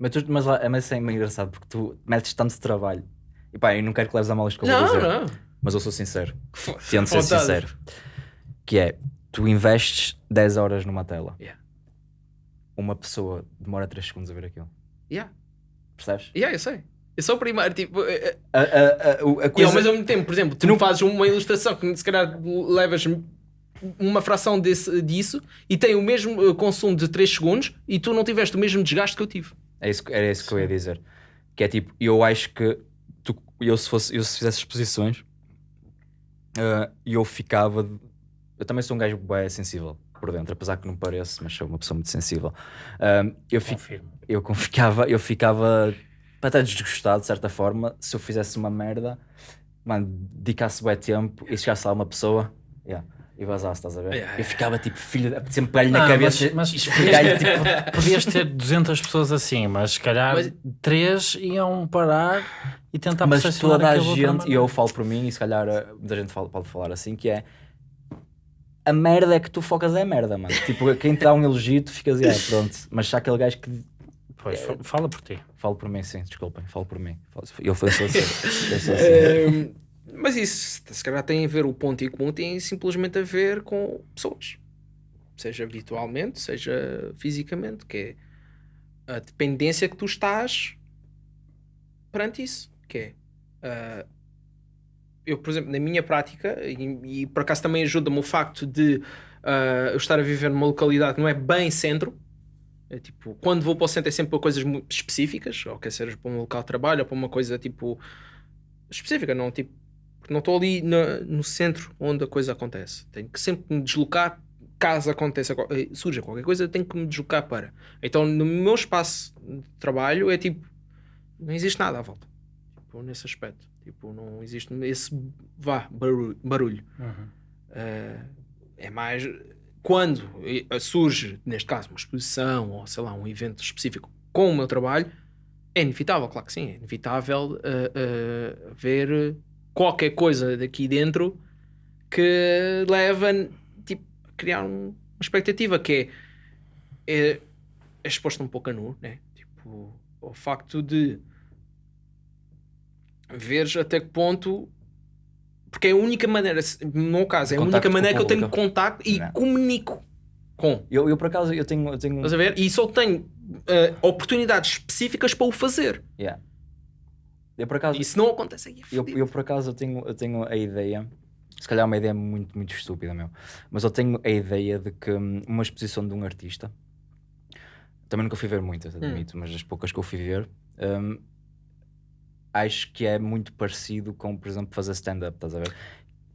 Mas, tu, mas, lá- mas isso é meio engraçado porque tu metes tanto trabalho. E pá, eu não quero que leves a mal eu vou Não, dizer. não. mas eu sou sincero. Tento ser vontade. sincero. Que é, tu investes 10 horas numa tela. Yeah. Uma pessoa demora 3 segundos a ver aquilo. Yeah. Percebes? Yeah, eu sei. Eu sou o primeiro, tipo, eh, eh, A, a, a, o- a e ao coisa... mesmo tempo, por exemplo, tu não fazes uma ilustração que se calhar levas uma fração desse, disso e tem o mesmo eh, consumo de 3 segundos e tu não tiveste o mesmo desgaste que eu tive. É isso, era isso que eu ia dizer. Que é tipo, eu acho que tu, eu, se fosse, eu se fizesse exposições, ah, eu ficava. Eu também sou um gajo bem sensível por dentro, apesar que não pareço, mas sou uma pessoa muito sensível. Ah, eu, fi- Confirmo. eu ficava, eu ficava até desgostado de certa forma se eu fizesse uma merda, mano, dedicasse bem tempo e chegasse lá uma pessoa yeah, e vazasse, estás a ver? Yeah, eu ficava tipo, filho, sempre pegar-lhe na cabeça mas, mas e esfregar-lhe tipo. podias ter 200 pessoas assim, mas se calhar Mas- três iam parar e tentar mas toda a gente, e eu falo por mim, e se calhar eh, muita gente fala- pode falar assim, que é a merda é que tu focas é a merda, mano. Tipo, quem te dá um elogio, tu ficas, ah, pronto. Mas se há aquele gajo que. Pois, fa- fala por ti. Falo por mim, sim, desculpem, falo por mim. Eu sou assim. Eu sou assim. Mas isso, se calhar tem a ver, o ponto em comum tem simplesmente a ver com pessoas. Seja virtualmente, seja fisicamente, que é a dependência que tu estás perante isso. Que é, ah, eu, por exemplo, na minha prática, e, e por acaso também ajuda-me o facto de ah, eu estar a viver numa localidade que não é bem centro, é tipo, quando vou para o centro é sempre para coisas muito específicas, ou quer seja para um local de trabalho, ou para uma coisa tipo específica, não tipo, não estou ali na- no centro onde a coisa acontece. Tenho que sempre me deslocar caso aconteça, eh, surja qualquer coisa, eu tenho que me deslocar para. Então, no meu espaço de trabalho é tipo, não existe nada à volta. Tipo, nesse aspecto. Tipo, não existe esse vá, barulho. barulho. Eh, é mais quando eh, surge, neste caso, uma exposição ou sei lá, um evento específico com o meu trabalho, é inevitável, claro que sim, é inevitável eh, eh, ver qualquer coisa daqui dentro que leva tipo, a criar um- uma expectativa que é, é, é exposto um pouco a nu, né? Tipo, o facto de veres até que ponto porque é a única maneira, no meu caso, é a única maneira que eu tenho contacto e Não. comunico com. Eu, eu, por acaso, eu tenho. Eu tenho Estás a ver? E só tenho eh, oportunidades específicas para o fazer. yeah. Eu, por acaso, se não acontece aí, é eu, eu, por acaso, eu tenho, eu tenho a ideia. Se calhar é uma ideia muito, muito estúpida, meu. Mas eu tenho a ideia de que hum, uma exposição de um artista. Também nunca fui ver muitas, admito, mas as poucas que eu fui ver. hum, acho que é muito parecido com, por exemplo, fazer stand-up, estás a ver?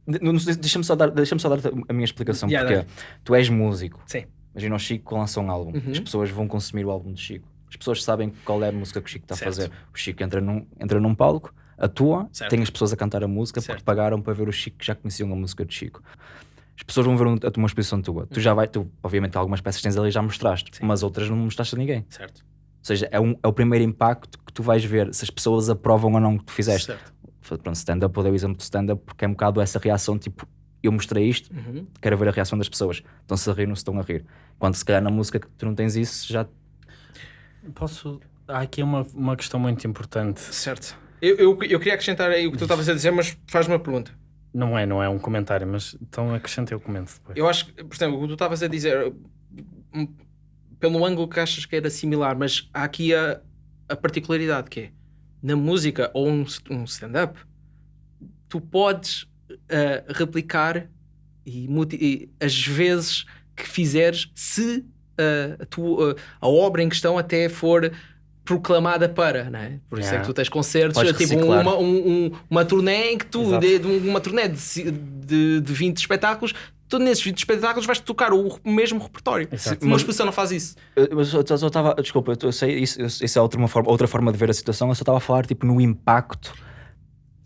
De- não Deixa-me só dar, deixa só dar a minha explicação, Yeah, porque tu és músico. Sim. Imagina o Chico lança um álbum, Uhum. as pessoas vão consumir o álbum do Chico. As pessoas sabem qual é a música que o Chico está a fazer. O Chico entra num, entra num palco, atua, Certo. tem as pessoas a cantar a música Certo. porque pagaram para ver o Chico que já conheciam a música do Chico. As pessoas vão ver um- a tua exposição tua. Tu já vai, tu, obviamente, algumas peças tens ali já mostraste, Sim. mas outras não mostraste a ninguém. Certo. Ou seja, é, um- é o primeiro impacto que tu vais ver se as pessoas aprovam ou não o que tu fizeste. Certo. Pronto, stand-up, eu dei o exemplo do stand-up porque é um bocado essa reação tipo, eu mostrei isto, Uhum. quero ver a reação das pessoas. Estão-se a rir, não se estão a rir. Quando se calhar na música que tu não tens isso, já Posso. Há aqui uma, uma questão muito importante. Certo. Eu, eu, eu queria acrescentar aí o que tu estavas a dizer, mas faz-me uma pergunta. Não é, não é um comentário, mas então acrescenta eu comento depois. Eu acho que, por exemplo, o que tu estavas a dizer, pelo ângulo que achas que era similar, mas há aqui a, a particularidade que é na música ou um, um stand-up, tu podes ah, replicar e, e as vezes que fizeres se a, tua- a obra em questão até for proclamada para, não é? Por isso é Yeah. que tu tens concertos, Podes tipo reciclar. uma, um- um- uma turnê em que tu, de, uma turnê de, de, de 20 espetáculos, tu nesses 20 espetáculos vais tocar o mesmo repertório. Exato. Uma Mas- exposição não faz isso. Eu, eu estava, desculpa, eu, tô- eu sei, isso, isso é outra, forma, outra forma de ver a situação. Eu só estava a falar tipo no impacto.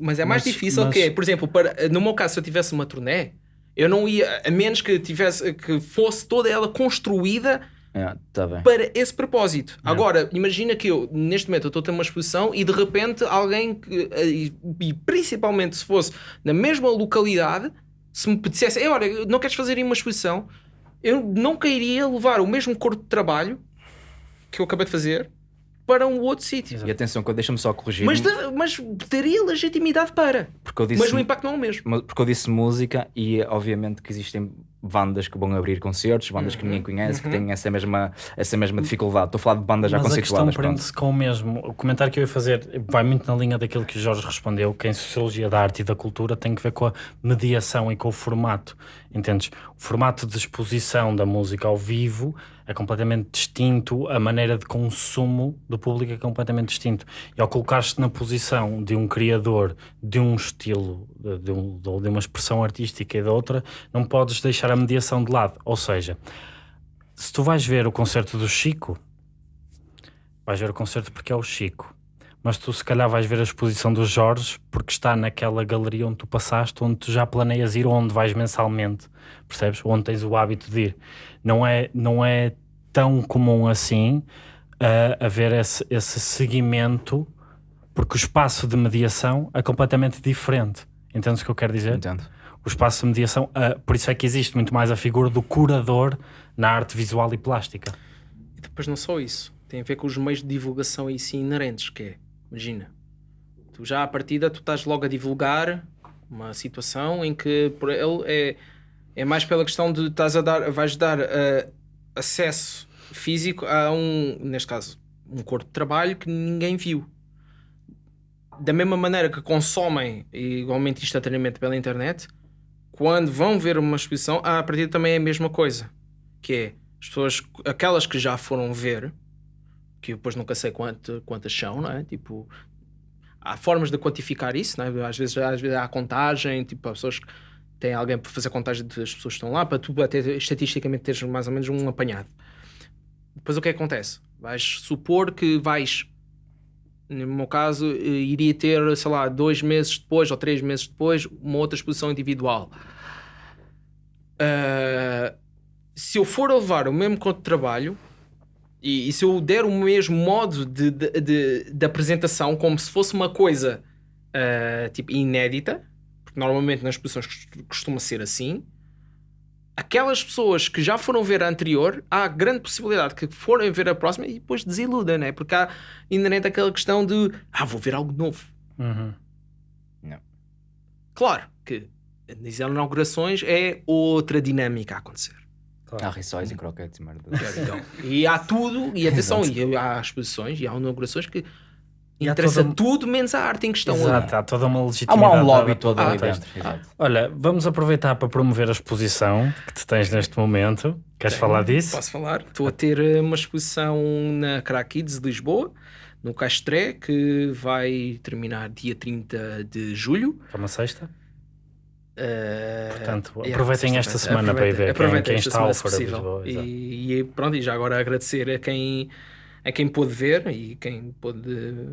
Mas é mais Mas- difícil mas- que é, por exemplo, para, no meu caso, se eu tivesse uma turnê, eu não ia, a menos que tivesse que fosse toda ela construída É, tá para esse propósito. Agora, imagina que eu, neste momento, eu estou a ter uma exposição e de repente alguém, que, e, e principalmente se fosse na mesma localidade, se me dissesse, "Ei, olha, não queres fazer aí uma exposição? Eu não queria levar o mesmo corpo de trabalho que eu acabei de fazer para um outro sítio. E atenção, que deixa-me só corrigir. Mas, mas teria legitimidade para. porque eu disse, Mas o impacto não é o mesmo. mas- porque eu disse música e obviamente que existem bandas que vão abrir concertos, bandas que Uhum. ninguém conhece, que têm essa mesma, essa mesma dificuldade. Estou a falar de bandas já Mas a questão conceituadas. prende-se com o mesmo. O comentário que eu ia fazer vai muito na linha daquilo que o Jorge respondeu, que em Sociologia da Arte e da Cultura tem que ver com a mediação e com o formato. Entendes? O formato de exposição da música ao vivo é completamente distinto, a maneira de consumo do público é completamente distinto. E ao colocar-te na posição de um criador de um estilo, de, um- de uma expressão artística e da outra, não podes deixar a mediação de lado. Ou seja, se tu vais ver o concerto do Chico, vais ver o concerto porque é o Chico. Mas tu se calhar vais ver a exposição do Jorge porque está naquela galeria onde tu passaste, onde tu já planeias ir, onde vais mensalmente, percebes? Onde tens o hábito de ir. Não é, não é tão comum assim uh, haver esse, esse seguimento, porque o espaço de mediação é completamente diferente. Entendes o que eu quero dizer? Entendo. o espaço de mediação, ah, por isso é que existe muito mais a figura do curador na arte visual e plástica. E depois não só isso. Tem a ver com os meios de divulgação aí sim inerentes, que é, imagina, tu já à partida tu estás logo a divulgar uma situação em que por ele é, é mais pela questão de estás a dar, vais dar ah, acesso físico a um, neste caso, um corpo de trabalho que ninguém viu. Da mesma maneira que consomem igualmente instantaneamente pela internet, quando vão ver uma exposição, a partida também é a mesma coisa. Que é as pessoas, aquelas que já foram ver, que eu depois nunca sei quanto, quantas são, não é? Tipo, há formas de quantificar isso, não é? Às vezes, às vezes há contagem, tipo, há pessoas que têm alguém para fazer contagem das pessoas que estão lá, para tu até estatisticamente teres mais ou menos um apanhado. Depois o que é que acontece? Vais supor que vais, no meu caso, eh, iria ter, sei lá, dois meses depois ou três meses depois, uma outra exposição individual. Ah, se eu for levar o mesmo conto de trabalho e, e se eu der o mesmo modo de, de, de- de apresentação como se fosse uma coisa ah, tipo inédita, porque normalmente nas exposições cost- costuma ser assim, aquelas pessoas que já foram ver a anterior, há grande possibilidade que forem ver a próxima e depois desiludem, né? porque há inerente aquela questão de ah, vou ver algo novo. Uhum. Claro que nas inaugurações é outra dinâmica a acontecer. Há rissóis e croquetes e merda. Então, e há tudo, e atenção, e há exposições e há inaugurações que E interessa toda- tudo menos a arte em questão. Exato, há toda uma legitimidade. há um lobby todo ali dentro. Olha, vamos aproveitar para promover a exposição que tu tens neste momento. Queres falar disso? Posso falar? Estou a ter eh, uma exposição na Crack Kids de Lisboa, no Castré, que vai terminar dia 30 de julho. É uma sexta? Eh, Portanto, yeah, aproveitem esta semana para ir ver quem- quem está ao Fora de. Lisboa. E, e pronto, e já agora agradecer a quem, a quem pôde ver e quem pôde.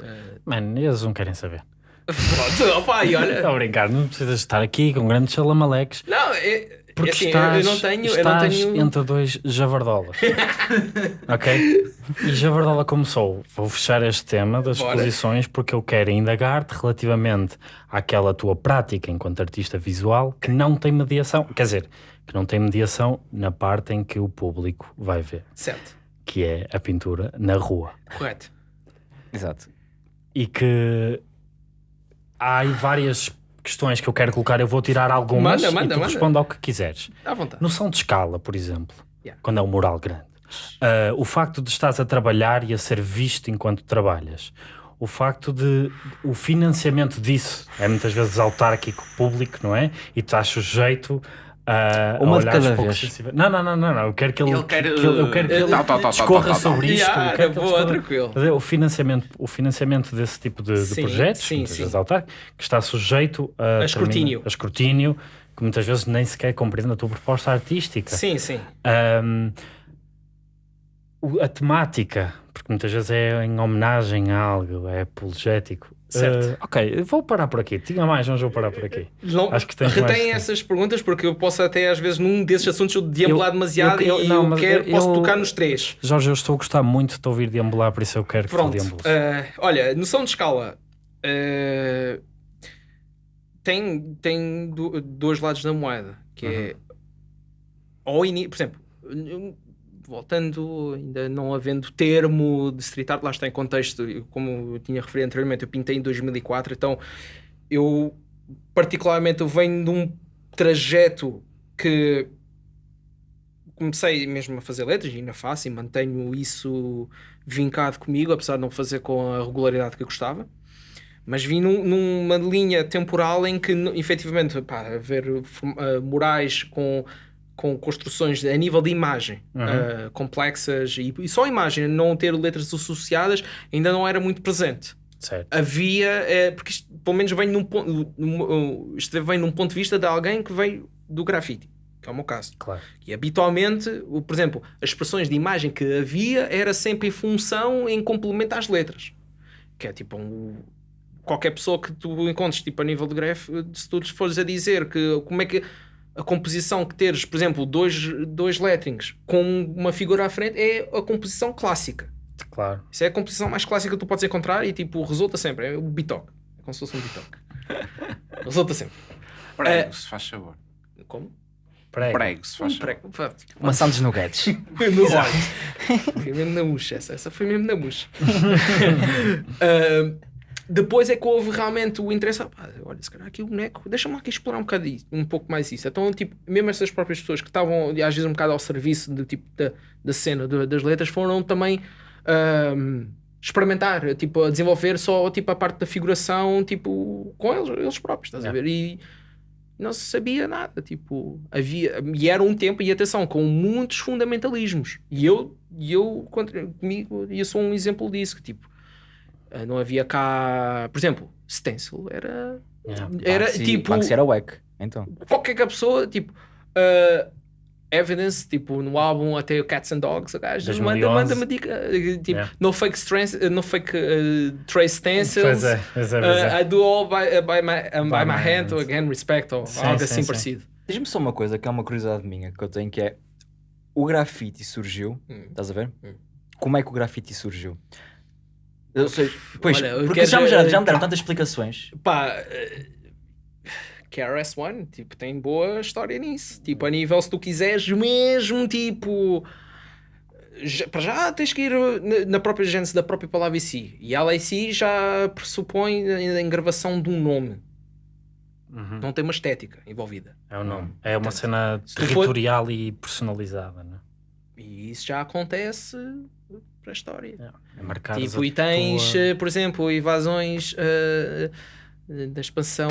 eh, Mano, eles não querem saber. Pronto, opa, e olha. Estou a brincar, não precisas estar aqui com grandes chalamaleques. Não, é, Porque é assim, estás, eu não tenho. Eu não estás tenho... entre dois javardolas. ok? E javardola começou. Vou fechar este tema das Bora. exposições porque eu quero indagar-te relativamente àquela tua prática enquanto artista visual que não tem mediação. Quer dizer, que não tem mediação na parte em que o público vai ver, Certo, que é a pintura na rua. correto. Exato. E que há aí várias questões que eu quero colocar. Eu vou tirar algumas Manda, manda, e tu manda. responde ao que quiseres. À vontade. Noção de escala, por exemplo, Yeah. quando é um mural grande. Ah, o facto de estás a trabalhar e a ser visto enquanto trabalhas. O facto de o financiamento disso é muitas vezes autárquico, público, não é? E tu estás sujeito a Uma de cada vez. Não, não, não, não, não. Eu quero que ele, Ele quer, que ele- eu quero que eh, ele tal, tal, tal, discorra sobre isto. Yeah, eu quero que ele boa, tranquilo. O financiamento, o financiamento desse tipo de, de Sim, projetos, sim, sim. autárquico, que está sujeito a, A escrutínio. a escrutínio, que muitas vezes nem sequer compreende a tua proposta artística. Sim, sim. O- a temática, porque muitas vezes é em homenagem a algo, é apologético. Certo. Ah, ok, vou parar por aqui. Tinha mais, mas vou parar por aqui. Não, Acho que tens mais retém essas perguntas porque eu posso até às vezes num desses assuntos eu deambular Eu- demasiado eu- eu- e não, eu quero, eu- posso eu- tocar nos três. Jorge, eu estou a gostar muito de te ouvir deambular, por isso eu quero que Pronto. tu deambules. eh, olha, noção de escala. eh, tem tem do- dois lados da moeda. Que é. Uhum. Ao ini- por exemplo, voltando, ainda não havendo termo de street art, lá está em contexto, como eu tinha referido anteriormente, eu pintei em 2004, então eu particularmente eu venho de um trajeto que comecei mesmo a fazer letras ainda faço e mantenho isso vincado comigo, apesar de não fazer com a regularidade que eu gostava. Mas vim num- numa linha temporal em que, efetivamente, pá, haver form- ah, murais com, com construções a nível de imagem ah, complexas e, e só imagem, não ter letras associadas, ainda não era muito presente Certo. havia, eh, porque isto pelo menos vem num ponto, num- isto vem num ponto de vista de alguém que veio do grafite, que é o meu caso. Claro. E habitualmente, o, por exemplo, as expressões de imagem que havia era sempre em função, em complemento às letras. Que é tipo um- qualquer pessoa que tu encontres tipo, a nível de graf, se tu lhes fores a dizer que como é que a composição que teres, por exemplo, dois, dois letterings com uma figura à frente é a composição clássica. Claro. Isso é a composição mais clássica que tu podes encontrar e tipo, resulta sempre. É o bitoque. É como se fosse um bitoque. resulta sempre. Prego, se faz favor. Como? Prego. Prego, se faz Um favor. prego. Uma Santos Nuggets. No olho. Foi mesmo na murcha essa. Essa foi mesmo na murcha. Ah, depois é que houve realmente o interesse. ah, olha, se calhar aqui o boneco, deixa-me aqui explorar um bocado isso, um pouco mais isso. Então, tipo, mesmo essas próprias pessoas que estavam às vezes um bocado ao serviço do tipo da, da cena do- das letras foram também ahm, experimentar, tipo, a desenvolver só tipo a parte da figuração, tipo, com eles, eles próprios, estás a ver? E não se sabia nada, tipo, havia, e era um tempo, e atenção, com muitos fundamentalismos. E eu, e eu comigo, eu sou um exemplo disso, que tipo, não havia cá, por exemplo, stencil era, Yeah. era Banksy- tipo, Banksy era wack. Então. qualquer que a pessoa, tipo, uh, Evidence, tipo, no álbum até o Cats and Dogs, o gajo 2011. manda- manda-me dica, uh, tipo, Yeah. no fake, strength, no fake uh, trace stencils, Pois é, pois é, pois é. uh, I do all by, uh, by my, um, by By my my hand, hand. or again, respect, ou Sim, algo sim, assim sim. parecido. Diz-me só uma coisa que é uma curiosidade minha que eu tenho que é o grafite surgiu, Hum. estás a ver? Hum. Como é que o grafite surgiu? Eu sei, pois, Olha, eu porque quero- já me, já, já me deram tantas explicações. Pá, uh, KRS-One, tipo, tem boa história nisso. Tipo, a nível, se tu quiseres mesmo, tipo... já- para já tens que ir na, na própria gênese da própria palavra em si. E ela em si já pressupõe a engravação de um nome. Uhum. Não tem uma estética envolvida. É o nome. É uma Portanto, cena se tu for- territorial e personalizada, né? E isso já acontece para a história. É marcar Tipo, e tens, eh, por exemplo, invasões eh, da expansão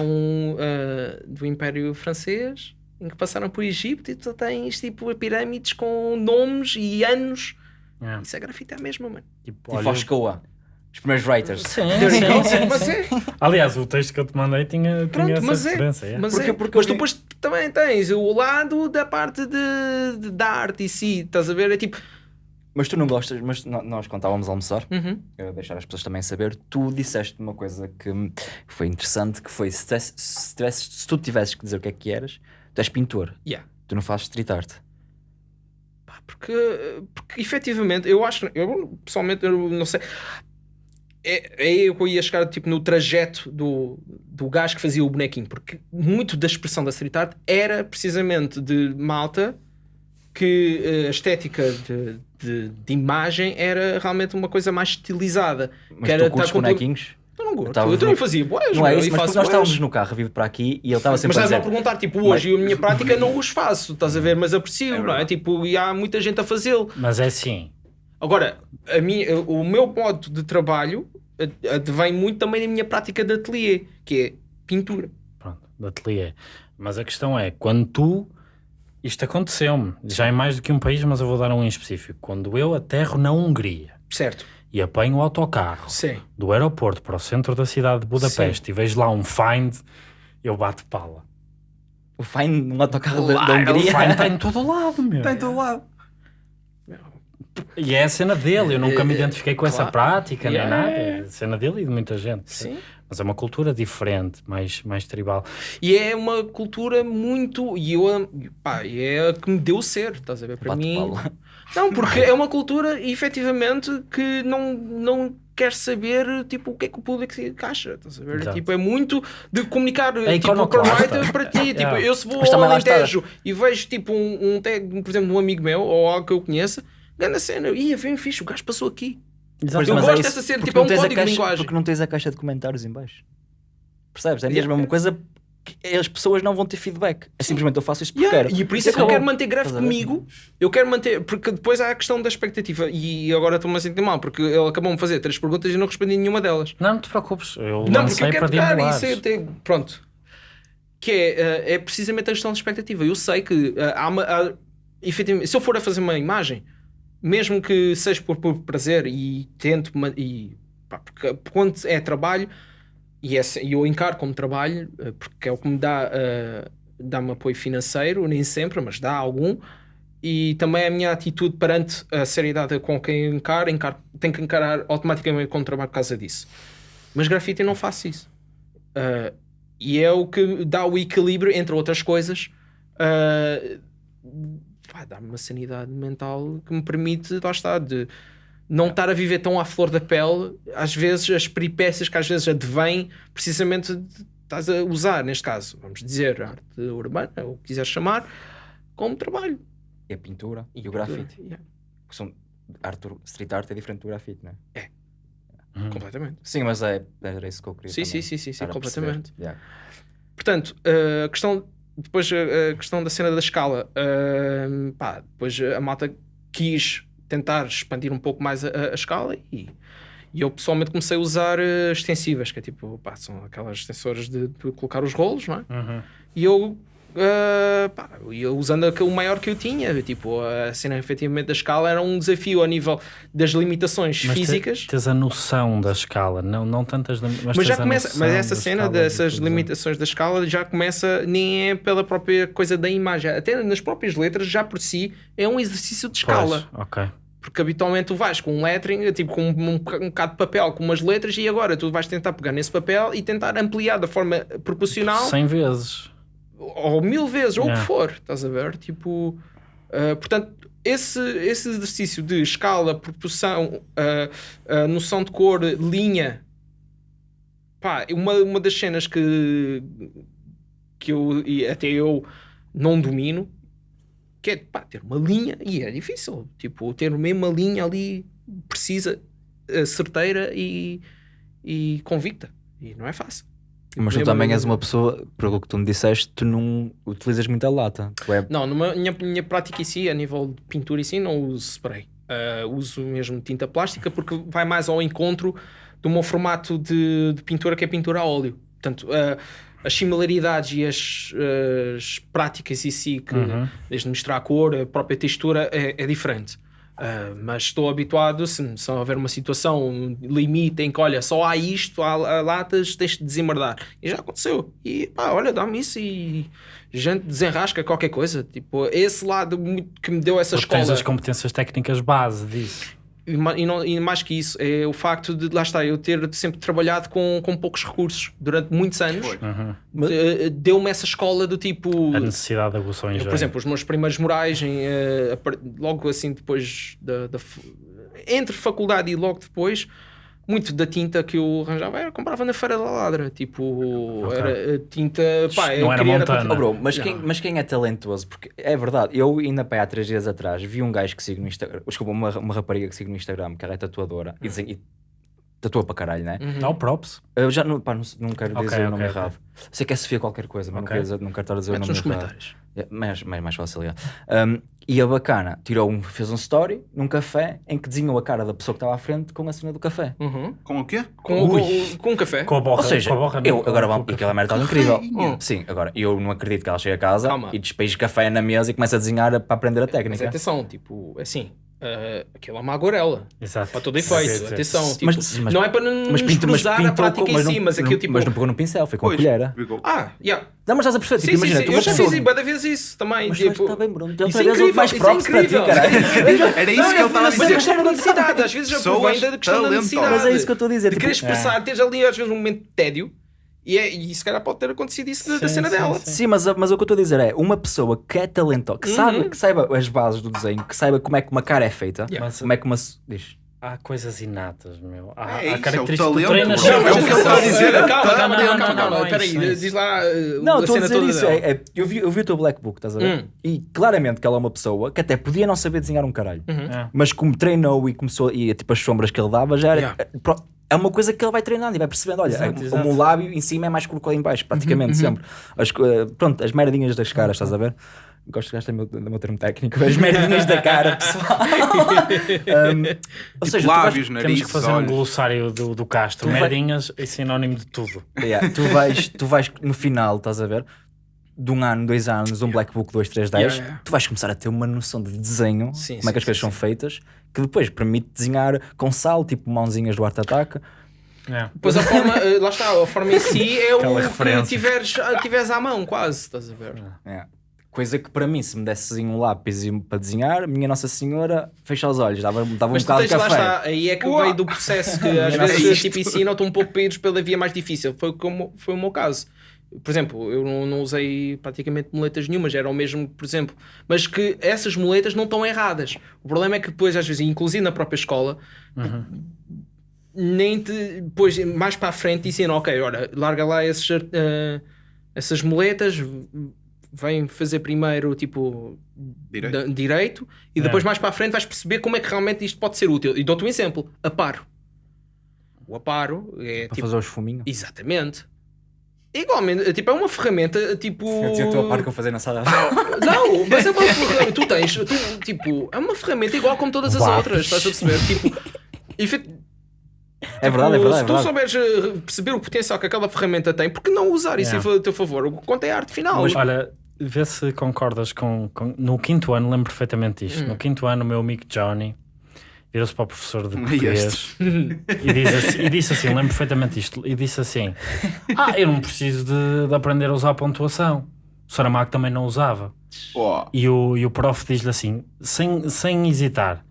eh, do Império Francês, em que passaram por Egito, e tu tens tipo pirâmides com nomes e anos. Isso é grafite é mesmo, mano. Tipo, Tipo olha, os primeiros writers. Sim, sim, sim, Mas é, Aliás, o texto que eu te mandei tinha, Pronto, tinha essa mas é. referência. é. mas, Porque- é. porque mas tu depois também tens o lado da parte de, de- da arte em si, estás a ver? É tipo. Mas tu não gostas, mas no- nós quando estávamos a almoçar, uhum. eu deixar as pessoas também saber, tu disseste uma coisa que foi interessante, que foi se, tivesse- se, tivesses- se tu tivesses que dizer o que é que eras, tu és pintor, Yeah. tu não fazes street art. Pá, porque, porque efetivamente, eu acho, eu pessoalmente, eu não sei, é, é aí que eu ia chegar tipo, no trajeto do, do gajo que fazia o bonequinho, porque muito da expressão da street art era precisamente de malta que eh, a estética de, de, de imagem era realmente uma coisa mais estilizada. Mas que era tu curtes tá comple- bonequinhos? Eu não gosto, eu também ver- fazia boas, Não é isso, mas nós estávamos no carro a vir para aqui e ele estava Mas sempre a estás a perguntar, tipo, hoje eu a minha prática não os faço, estás a ver? Mas aprecio, É não é? Tipo, e há muita gente a fazê-lo. Mas é assim, Agora, a minha, o meu modo de trabalho eh, advém muito também da minha prática de ateliê, que é pintura. pronto, de ateliê. Mas a questão é, quando tu. Isto aconteceu-me, já em mais do que um país, mas eu vou dar um em específico. Quando eu aterro na Hungria Certo? e apanho o autocarro Sim. do aeroporto para o centro da cidade de Budapeste e vejo lá um Find, eu bato pala. O Fine num autocarro da, da Claro, O Hungria. Find está em todo lado, meu. Está em todo lado. E é a cena dele, eu nunca me É, é, identifiquei com essa claro. prática, nem Yeah. nada. É a cena dele e de muita gente. Sim. Mas é uma cultura diferente, mais, mais tribal. E é uma cultura muito. E eu, pá, e é a que me deu ser, estás a ver? Para Bate mim. pala. Não, porque é uma cultura, efetivamente, que não, não quer saber tipo, o que é que o público se encaixa. Estás a ver? Exato. Tipo, é muito de comunicar tipo, o writer para ti. Tipo, eu se vou Mas ao. Alentejo e vejo tipo um, um tag, por exemplo, de um amigo meu ou algo que eu conheça, Grande cena. Ia, bem fixe, o gajo passou aqui. Exato, Eu Mas gosto é dessa cena, tipo, é não um código de caixa- linguagem. Porque não tens a caixa de comentários em baixo. Percebes? É a Yeah. mesma coisa que as pessoas não vão ter feedback. É simplesmente eu faço isto porque Yeah, quero. E por isso é que eu quero manter ver? comigo. Eu quero manter, porque depois há a questão da expectativa. E agora estou-me a sentir mal, porque ele acabou de fazer três perguntas e não respondi nenhuma delas. Não, não te preocupes. Eu Não, porque eu quero dimulares. isso. é até- pronto. Que é, eh, é precisamente a questão da expectativa. Eu sei que eh, há uma. há- efetivamente, se eu for a fazer uma imagem, mesmo que seja por, por prazer e tento. E, pá, porque quando é trabalho, e é eu encaro como trabalho, eh, porque é o que me dá. eh, dá-me apoio financeiro, nem sempre, mas dá algum. E também a minha atitude perante a seriedade com quem encaro, encaro tenho que encarar automaticamente como trabalho por causa disso. Mas grafite não faço isso. Uh, e é o que dá o equilíbrio, entre outras coisas, uh, vai dar-me uma sanidade mental que me permite, lá está, de não estar a viver tão à flor da pele, às vezes as peripécias que às vezes advêm precisamente de, estás a usar, neste caso, vamos dizer, arte urbana, ou o que quiseres chamar, como trabalho. E a pintura e, o grafite. Yeah, Que São, arte, street art é diferente do grafite, não é? Uhum. completamente. Sim, mas é, era isso que eu queria. Sim, também, sim, sim, sim, sim, completamente. Yeah. Portanto, eh, a questão depois a, a questão da cena da escala, eh, pá, depois a malta quis tentar expandir um pouco mais a, a escala e, e eu pessoalmente comecei a usar eh, extensivas, que é tipo, pá, são aquelas extensoras de, de colocar os rolos, não é? Uhum. E eu, eh, pá, eu usando aquele maior que eu tinha, tipo, a cena efetivamente da escala era um desafio a nível das limitações Mas te- físicas. tens a noção da escala, não, não tantas, mas, Mas já começa, mas essa cena dessas limitações da escala já começa, nem é pela própria coisa da imagem, até nas próprias letras, já por si é um exercício de escala. Pois, ok. Porque habitualmente tu vais com um lettering, tipo com um, um bocado de papel, com umas letras, e agora tu vais tentar pegar nesse papel e tentar ampliar da forma proporcional 100 vezes. Ou mil vezes, ou o Yeah. que for, estás a ver? Tipo, uh, portanto, esse, esse exercício de escala, proporção, uh, uh, noção de cor, linha, pá, uma, uma das cenas que, que eu e até eu não domino, que é pá, ter uma linha, e é difícil, tipo, ter mesmo uma linha ali precisa, certeira e, e convicta, e não é fácil. Mas tu também és uma pessoa, pelo que tu me disseste, tu não utilizas muita lata. É Não, na minha, minha prática em si, a nível de pintura em si, não uso spray. Uh, uso mesmo tinta plástica porque vai mais ao encontro do meu formato de, de pintura que é pintura a óleo. Portanto, uh, as similaridades e as, as práticas em si, que, Uhum. desde misturar a cor, a própria textura, é, é diferente. Uh, mas estou habituado, se, se houver uma situação, um limite em que, olha, só há isto, há, há latas, tens de desemmerdar. E já aconteceu. E pá, olha, dá-me isso e gente desenrasca qualquer coisa. Tipo, esse lado que me deu essa Porque tens escola. as competências técnicas base disso. E, não- e mais que isso, é o facto de, lá está, eu ter sempre trabalhado com, com poucos recursos durante muitos anos. Uhum. de- Deu-me essa escola do tipo. A necessidade de Eu, engenho. por exemplo, os meus primeiros morais, em, eh, logo assim depois da, da entre faculdade e logo depois, muito da tinta que eu arranjava era comprava na Feira da Ladra. Tipo, Ok. era tinta. Pá, Não eu era queria Montana. Oh, bro, mas, Não. quem, mas quem é talentoso? Porque é verdade, eu ainda pá, há três dias atrás vi um gajo que sigo no Instagram, desculpa, uma, uma rapariga que sigo no Instagram, que ela é tatuadora e, desen- e tatua para caralho, né? Uhum. Não, props. Eu já não, pá, não, não quero dizer o nome ok, ok. errado. Sei que é Sofia qualquer coisa, mas Ok. não, quero dizer, não quero estar a dizer Metes o nome nos errado. comentários. É, mais, mais, mais fácil, é. Um, e a bacana tirou um, fez um story num café em que desenhou a cara da pessoa que estava à frente com a cena do café. Uhum. Com o quê? Com, Ui. com, com um café. Com a borra, Ou seja, com a borra, eu agora com o aquela merda estava incrível. Hum. Sim, agora eu não acredito que ela chegue a casa Calma. e despeje café na mesa e comece a desenhar para aprender a Mas técnica. atenção, tipo, assim, uh, aquilo é uma agorela. Exato. Para todo efeito. Sim, sim. Atenção, tipo, Mas- mas- não é para não Mas, pinta, mas pintou a prática com- em mas não, si, mas não- aquilo tipo. mas não pegou no pincel, foi com Pois, a colher. ficou- Ah, yeah. Não, mas estás a perceber? Sim, Tipo, sim, imagina, sim. tu Eu já fiz várias vezes isso também. Mas tipo, está bem, Bruno. Isso Outra é incrível, mais isso é ti, incrível. caralho. Era isso Não, que ele estava a mas é dizer. questão de necessidade. Às vezes já provém da questão da necessidade. Mas é isso que eu estou a dizer. De tipo, querer expressar, teres ali às vezes um momento de tédio e, é, e se calhar pode ter acontecido isso da- da Sim, cena sim, dela. sim. Sim, mas, mas o que eu estou a dizer é uma pessoa que é talentosa, que, sabe, Uhum. que saiba as bases do desenho, que saiba como é que uma cara é feita, Yeah. Mas- como é que uma. Diz. há coisas inatas, meu. Há, É há isso, é o características que tu talento, treinas bro. sempre. É o que ele está a dizer. Calma, calma, Não, calma, não, calma, não, calma. não, Espera aí, diz lá uh, Não, a estou a dizer isso. É, é- eu, vi, eu vi o teu Black Book, estás a ver? Hum. E claramente que ela é uma pessoa que até podia não saber desenhar um caralho. É. Mas como treinou e começou, e tipo as sombras que ele dava, já era. Yeah. é, pro- É uma coisa que ele vai treinando e vai percebendo. Olha, Exato, é- exato. como o lábio em cima é mais curto que em baixo, praticamente sempre. As, co- eh, pronto, as merdinhas das caras, estás a ver? Gosto de gastar o meu, do meu termo técnico. As merdinhas da cara, pessoal. Um, ou seja, tu vais- lábios, Temos nariz, que fazer um olhos. glossário do, do Castro. Tu vai- Merdinhas é sinónimo de tudo. Yeah, tu, vais, tu vais no final, estás a ver? De um ano, dois anos, um Black Book 2, 3, 10, Yeah, yeah. tu vais começar a ter uma noção de desenho, Sim, como é que sim, as coisas sim, são sim. feitas, que depois permite desenhar com sal, tipo mãozinhas do Art Attack. É. Pois a forma, uh, lá está, a forma em si é Aquela o que tiveres, ah, tiveres à mão, quase, estás a ver? Yeah. Coisa que para mim, se me desse um lápis para desenhar, minha Nossa Senhora, fecha os olhos, dava, dava um Mas bocado de tens lá café. está, aí é que Uau. veio do processo que às vezes tipo, ensinam-te um pouco para ires pela via mais difícil. Foi, como, foi o meu caso. Por exemplo, eu não, não usei praticamente muletas nenhumas, era o mesmo, por exemplo, mas que essas muletas não estão erradas. O problema é que depois, às vezes, inclusive na própria escola, nem te, depois, mais para a frente, ensinam, ok, ora, larga lá esses, eh, essas muletas, vem fazer primeiro tipo Direito. direito e depois mais para a frente vais perceber como é que realmente isto pode ser útil. E dou-te um exemplo: aparo. O aparo é Para tipo. fazer os fuminhos. Exatamente. Igualmente, tipo, é uma ferramenta tipo. Eu estou a par que eu fazer na sala. Não, mas é uma ferramenta. Tu tens, tu, tipo, é uma ferramenta igual como todas as Lápis. outras, estás a perceber? Tipo, efet- É verdade, é tipo, verdade. Se É tu verdade. souberes eh, perceber o potencial que aquela ferramenta tem, por que não usar isso Yeah. em teu favor? O que conta é a arte final. Mas olha, vê se concordas com, com- No quinto ano, lembro perfeitamente isto. Hum. No quinto ano, o meu amigo Johnny virou-se para o professor de português e, diz assim, e disse assim: lembro perfeitamente isto. E disse assim: Ah, eu não preciso de, de aprender a usar pontuação. O Saramago também não usava. Oh, E o, e o prof diz-lhe assim, sem, sem hesitar: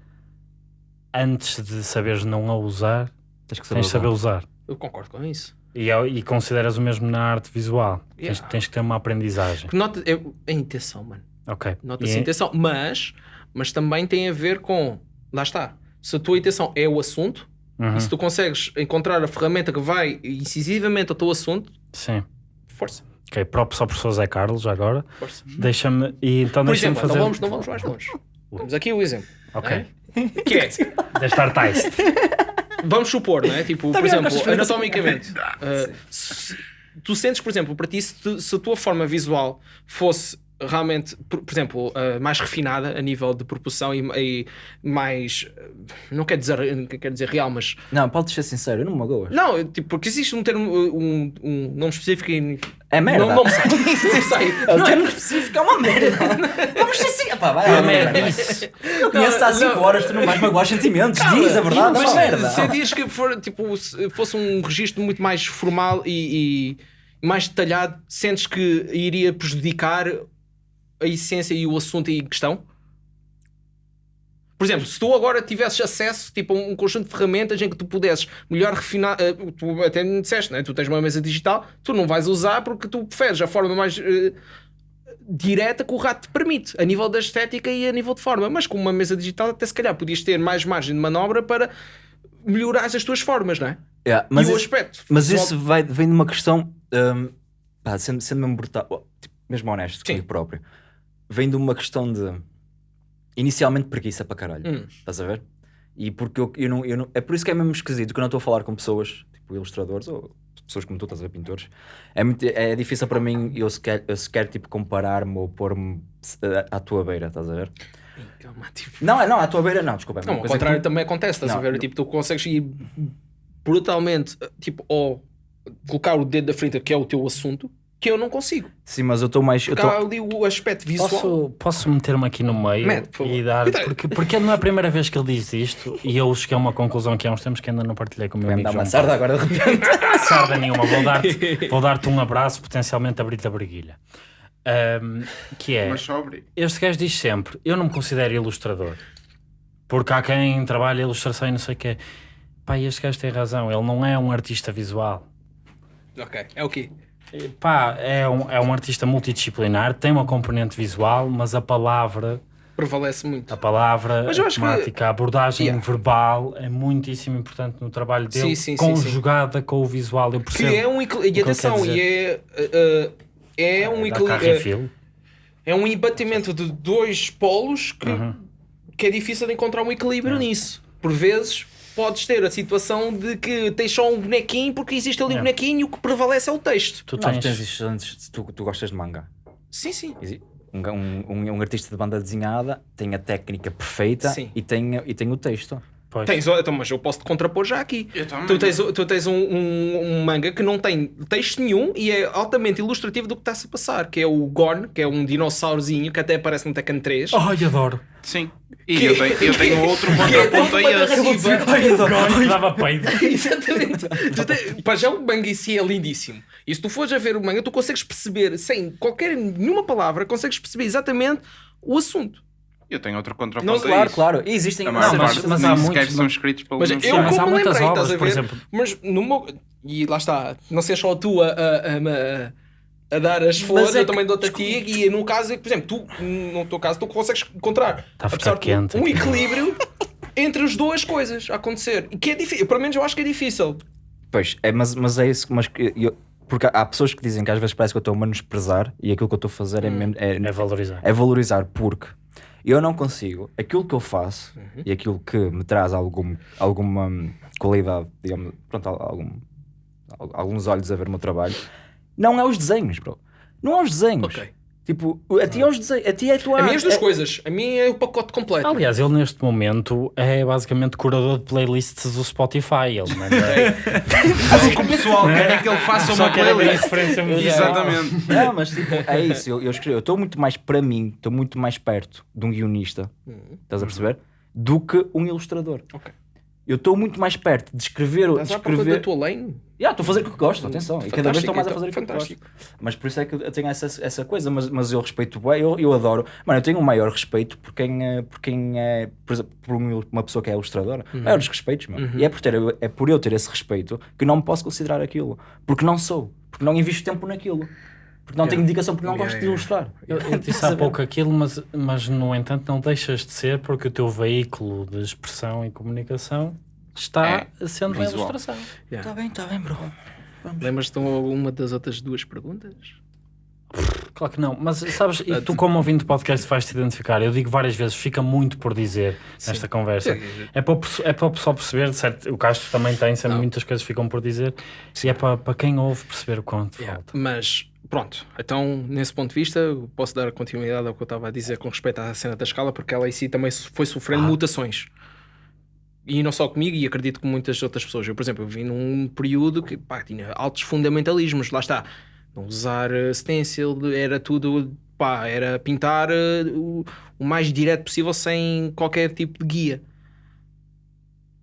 Antes de saberes não a usar, Tens que saber. tens de saber usar. usar. Eu concordo com isso. E, é- e consideras o mesmo na arte visual. Tens, Yeah. tens que ter uma aprendizagem. Porque nota, é, é a intenção, mano. Ok. Nota-se E- a intenção. Mas, mas também tem a ver com. Lá está. Se a tua intenção é o assunto, Uhum, e se tu consegues encontrar a ferramenta que vai incisivamente ao teu assunto, Sim. força. Ok, próprio só professor Zé Carlos, agora. força. Deixa-me. E então Por exemplo, fazer. não, vamos, não vamos mais longe. Temos aqui o exemplo. Ok. Que é, Deste artiste. vamos supor, não é? Tipo, Tá por exemplo, anatomicamente, uh, se- tu sentes, por exemplo, para ti, se, tu- se a tua forma visual fosse realmente, por, por exemplo, uh, mais refinada a nível de proporção e, e mais, não quer dizer, não quer dizer real, mas Não, podes ser sincero, eu não me magoas. não, tipo, porque existe um termo, um, um nome específico e É merda. Não, não me sai. Não me sai. O termo específico é uma merda. Vamos ser assim. Epá, vai, é uma merda. Eu conheço-te há 5 não. horas, tu não vais magoar sentimentos. Diz a verdade, é Mas uma merda. se diz que for, tipo, se fosse um registro muito mais formal e, e mais detalhado, sentes que iria prejudicar a essência e o assunto em questão? Por exemplo, se tu agora tivesses acesso tipo, a um conjunto de ferramentas em que tu pudesses melhor refinar, eh, tu até me disseste, né? tu tens uma mesa digital, tu não vais usar porque tu preferes a forma mais eh, direta que o rato te permite, a nível da estética e a nível de forma. Mas com uma mesa digital, até se calhar podias ter mais margem de manobra para melhorar as tuas formas, não é? Yeah, Mas e o aspecto. Mas isso vai, vem de uma questão, hum, pá, sendo, sendo mesmo brutal, oh, tipo, mesmo honesto Sim. comigo próprio, vem de uma questão de inicialmente preguiça para caralho, Hum. estás a ver? E porque eu, eu, não, eu não. É por isso que é mesmo esquisito que eu não estou a falar com pessoas, tipo ilustradores ou pessoas como tu, estás a ver, pintores. É, muito, é difícil para mim eu sequer, eu sequer tipo, comparar-me ou pôr-me eh, à tua beira, estás a ver? Calma, tipo, Não, é- não, à tua beira não, desculpa. é Não, ao contrário tu- também acontece, estás a Não, ver? não. Tipo, tu consegues ir brutalmente, tipo, ou colocar o dedo da frente, que é o teu assunto, que eu não consigo. Sim, mas eu estou mais. Eu Porque tô... há ali o aspecto visual. Posso, posso meter-me aqui no meio Mete, e dar. Cuidado. Porque, porque não é a primeira vez que ele diz isto e eu cheguei a uma conclusão aqui há uns tempos que ainda não partilhei com o meu amigo dar uma João sarda agora de repente. Sarda nenhuma, vou dar-te vou dar um abraço, potencialmente abrir-te a briguilha. Ahm, que é, mas sobre. este gajo diz sempre: Eu não me considero ilustrador, porque há quem trabalha ilustração e não sei o quê. Pá, este gajo tem razão, ele não é um artista visual. Ok, é o quê? Pá, é um, é um artista multidisciplinar, tem uma componente visual, mas a palavra prevalece muito. A palavra, Mas eu a acho que- temática, a abordagem Yeah. verbal é muitíssimo importante no trabalho dele, Sim, sim, sim, conjugada com o visual. Eu percebo. Que é um equil- E que atenção, quer e é. uh, uh, é um equilíbrio. Feel. É um embatimento de dois polos que, Uhum. que é difícil de encontrar um equilíbrio nisso. Por vezes podes ter a situação de que tens só um bonequinho porque existe ali um É. bonequinho e o que prevalece é o texto. Tu tens, tens excelentes. Tu, tu gostas de manga. Sim, sim. Um, um, um, um artista de banda desenhada tem a técnica perfeita Sim. e tem, e tem o texto. Pois, Tens, então, mas eu posso te contrapor já aqui. Tu tens, tu tens um, um- um manga que não tem texto nenhum e é altamente ilustrativo do que está-se a passar, que é o Gorn, que é um dinossaurozinho que até aparece no Tekken 3. Ai, adoro. Sim. E Que- eu tenho, eu tenho outro é contraponto a esse. dava peido. Exatamente. Te- Pá, já o manga em si é lindíssimo. E se tu fores a ver o manga, tu consegues perceber, sem qualquer nenhuma palavra, consegues perceber exatamente o assunto. Eu tenho outro Não, contraponto a Claro, isso. claro. E existem Não, mas- mas há sequer muitos- são escritos pelo Mas mesmo eu, mas há como muitas lembrei, obras, por exemplo. Mas no meu... E lá está, não sei só tu a, a, a- a- a dar as flores, é eu que- também dou-te a ti, e no caso, por exemplo, tu, no teu caso, tu consegues encontrar Tá a apesar quente um equilíbrio entre as duas coisas a acontecer. E que é difícil, pelo menos eu acho que é difícil. Pois, é, mas, mas é isso. Mas que eu- porque há pessoas que dizem que às vezes parece que eu estou a menosprezar e aquilo que eu estou a fazer é, mesmo- é, É valorizar. é valorizar, porque eu não consigo. Aquilo que eu faço Uhum. e aquilo que me traz algum, alguma qualidade, digamos, pronto, al- algum, al- alguns olhos a ver o meu trabalho, não é os desenhos, bro. Não é os desenhos. Ok. Tipo, a ti é os desenhos, a ti é a tua A mim as duas é- coisas. A mim é o pacote completo. Aliás, ele neste momento é basicamente curador de playlists do Spotify. Ele manda. Mas o que o pessoal quer é que ele faça uma playlist. diferença. Exatamente. Não, mas tipo, é isso. Eu, eu escrevo, eu estou muito mais para mim, estou muito mais perto de um guionista, estás a perceber? Do que um ilustrador. Ok. Eu estou muito mais perto de escrever. De Estás à procura da escrever... tua lane? Yeah, estou a fazer o que gosto, atenção. E cada vez estou mais a então, fazer o que fantástico. gosto. Mas por isso é que eu tenho essa, essa coisa. Mas, mas eu respeito bem, eu, eu adoro. Mano, eu tenho um maior respeito por quem, é- por quem é, por, exemplo, por um- uma pessoa que é ilustradora. Uhum. Maiores respeitos, meu. E é por, ter, é por eu ter esse respeito que não me posso considerar aquilo. Porque não sou. Porque não invisto tempo naquilo. Porque não tenho dedicação, porque não Yeah, gosto de yeah, ilustrar. Eu, eu disse há pouco aquilo, mas, mas no entanto não deixas de ser porque o teu veículo de expressão e comunicação está sendo a visual. ilustração. Está bem, está bem, bro. Lembras-te alguma das outras duas perguntas? Claro que não, mas sabes, e tu como ouvinte do podcast vais-te identificar, eu digo várias vezes, fica muito por dizer nesta conversa. Sim. É para, é para o pessoal perceber, certo? o Castro também tem, sempre Não. muitas coisas ficam por dizer, e é para, para quem ouve perceber o quanto Yeah. falta. Mas pronto, então nesse ponto de vista posso dar continuidade ao que eu estava a dizer com respeito à cena da escala, porque ela em si também foi sofrendo Ah. mutações. E não só comigo, e acredito que muitas outras pessoas. Eu, por exemplo, eu vim num período que pá, tinha altos fundamentalismos, lá está. Não usar uh, stencil, era tudo, pá, era pintar uh, o, o mais direto possível sem qualquer tipo de guia.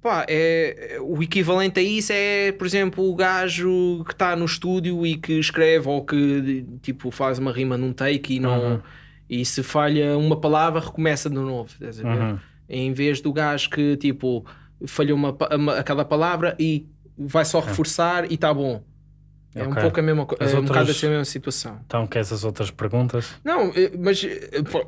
Pá, é, é- o equivalente a isso é, por exemplo, o gajo que está no estúdio e que escreve ou que tipo faz uma rima num take e não Uhum. e se falha uma palavra recomeça de novo. Uhum. Em vez do gajo que tipo falhou uma, uma- a cada palavra e vai só reforçar e está bom. É um Ok. pouco a mesma coisa, é um outras- bocado assim a mesma situação. Então, queres as outras perguntas? Não, eh, mas eh, po-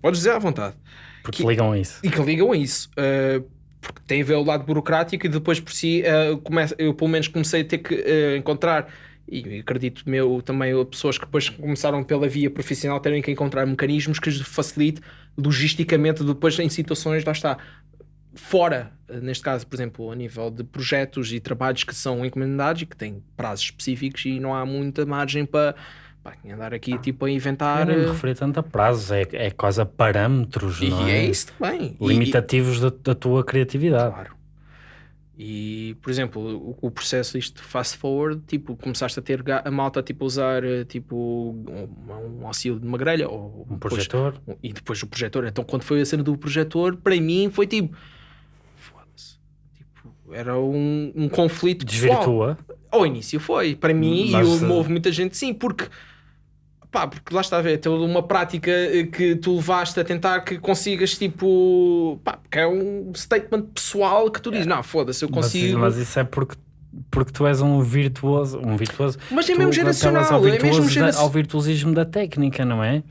podes dizer à vontade. Porque Que- ligam a isso. E que ligam a isso. eh, porque tem a ver o lado burocrático e depois por si começa, eu pelo menos comecei a ter que eh, encontrar e acredito meu também eh, pessoas que depois começaram pela via profissional terem que encontrar mecanismos que facilite logisticamente depois em situações, lá está, fora, neste caso, por exemplo, a nível de projetos e trabalhos que são encomendados e que têm prazos específicos e não há muita margem para pá, andar aqui tipo a inventar Eu não me eh, referi tanto a prazos, é, é quase a parâmetros, e não é é? isso também. E- e- Limitativos da, da tua criatividade. Claro. E, por exemplo, o, o processo isto fast forward, tipo, começaste a ter a malta tipo, a usar eh, tipo, um, um auxílio de uma grelha ou Um depois- projetor. e depois o projetor. Então, quando foi a cena do projetor, para mim foi tipo, foda-se. Tipo, era um, um conflito pessoal. Ao início foi, para mim, Mas, e eh, eu, houve muita gente sim, porque pá, porque lá está a ver, toda uma prática eh, que tu levaste a tentar que consigas, tipo, pá, porque é um statement pessoal que tu dizes, não, foda-se, eu Mas, consigo. mas isso é porque, porque tu és um virtuoso. Um virtuoso. Mas é mesmo geracional, é mesmo geracional. ao virtuosismo da técnica, não é?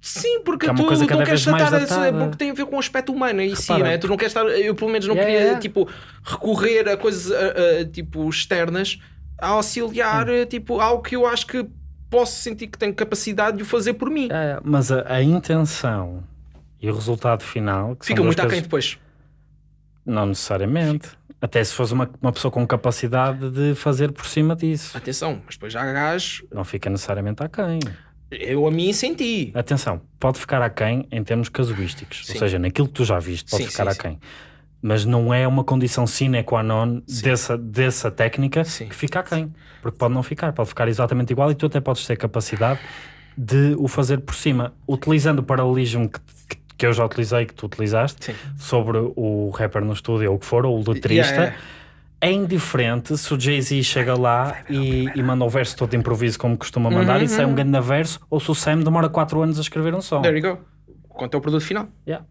Sim, porque Que é tu coisa não queres tratar datada. porque tem a ver com o aspecto humano e sim, né? tu não queres estar, eu pelo menos não Yeah, queria yeah. tipo recorrer a coisas a- a, tipo externas a auxiliar Hum. tipo algo que eu acho que posso sentir que tenho capacidade de o fazer por mim. É, mas a, a intenção e o resultado final Fica muito aquém depois. Não necessariamente. Até se fosse uma, uma pessoa com capacidade de fazer por cima disso. Atenção, mas depois já há gajos, Não fica necessariamente aquém. Eu a mim senti. Atenção, pode ficar aquém em termos casuísticos. Sim. Ou seja, naquilo que tu já viste, pode Sim, ficar sim, aquém. Mas não é uma condição sine qua non dessa, dessa técnica que fica aquém. Porque pode não ficar, pode ficar exatamente igual e tu até podes ter capacidade de o fazer por cima. Utilizando o paralelismo que, que, que eu já utilizei, que tu utilizaste, Sim. sobre o rapper no estúdio ou o que for, ou o letrista, Yeah, yeah. É indiferente se o Jay-Z chega lá e, e manda o verso todo de improviso como costuma mandar Uhum, e sai um grande verso, ou se o Sam demora 4 anos a escrever um som. There you go. Quanto é o produto final. Yeah.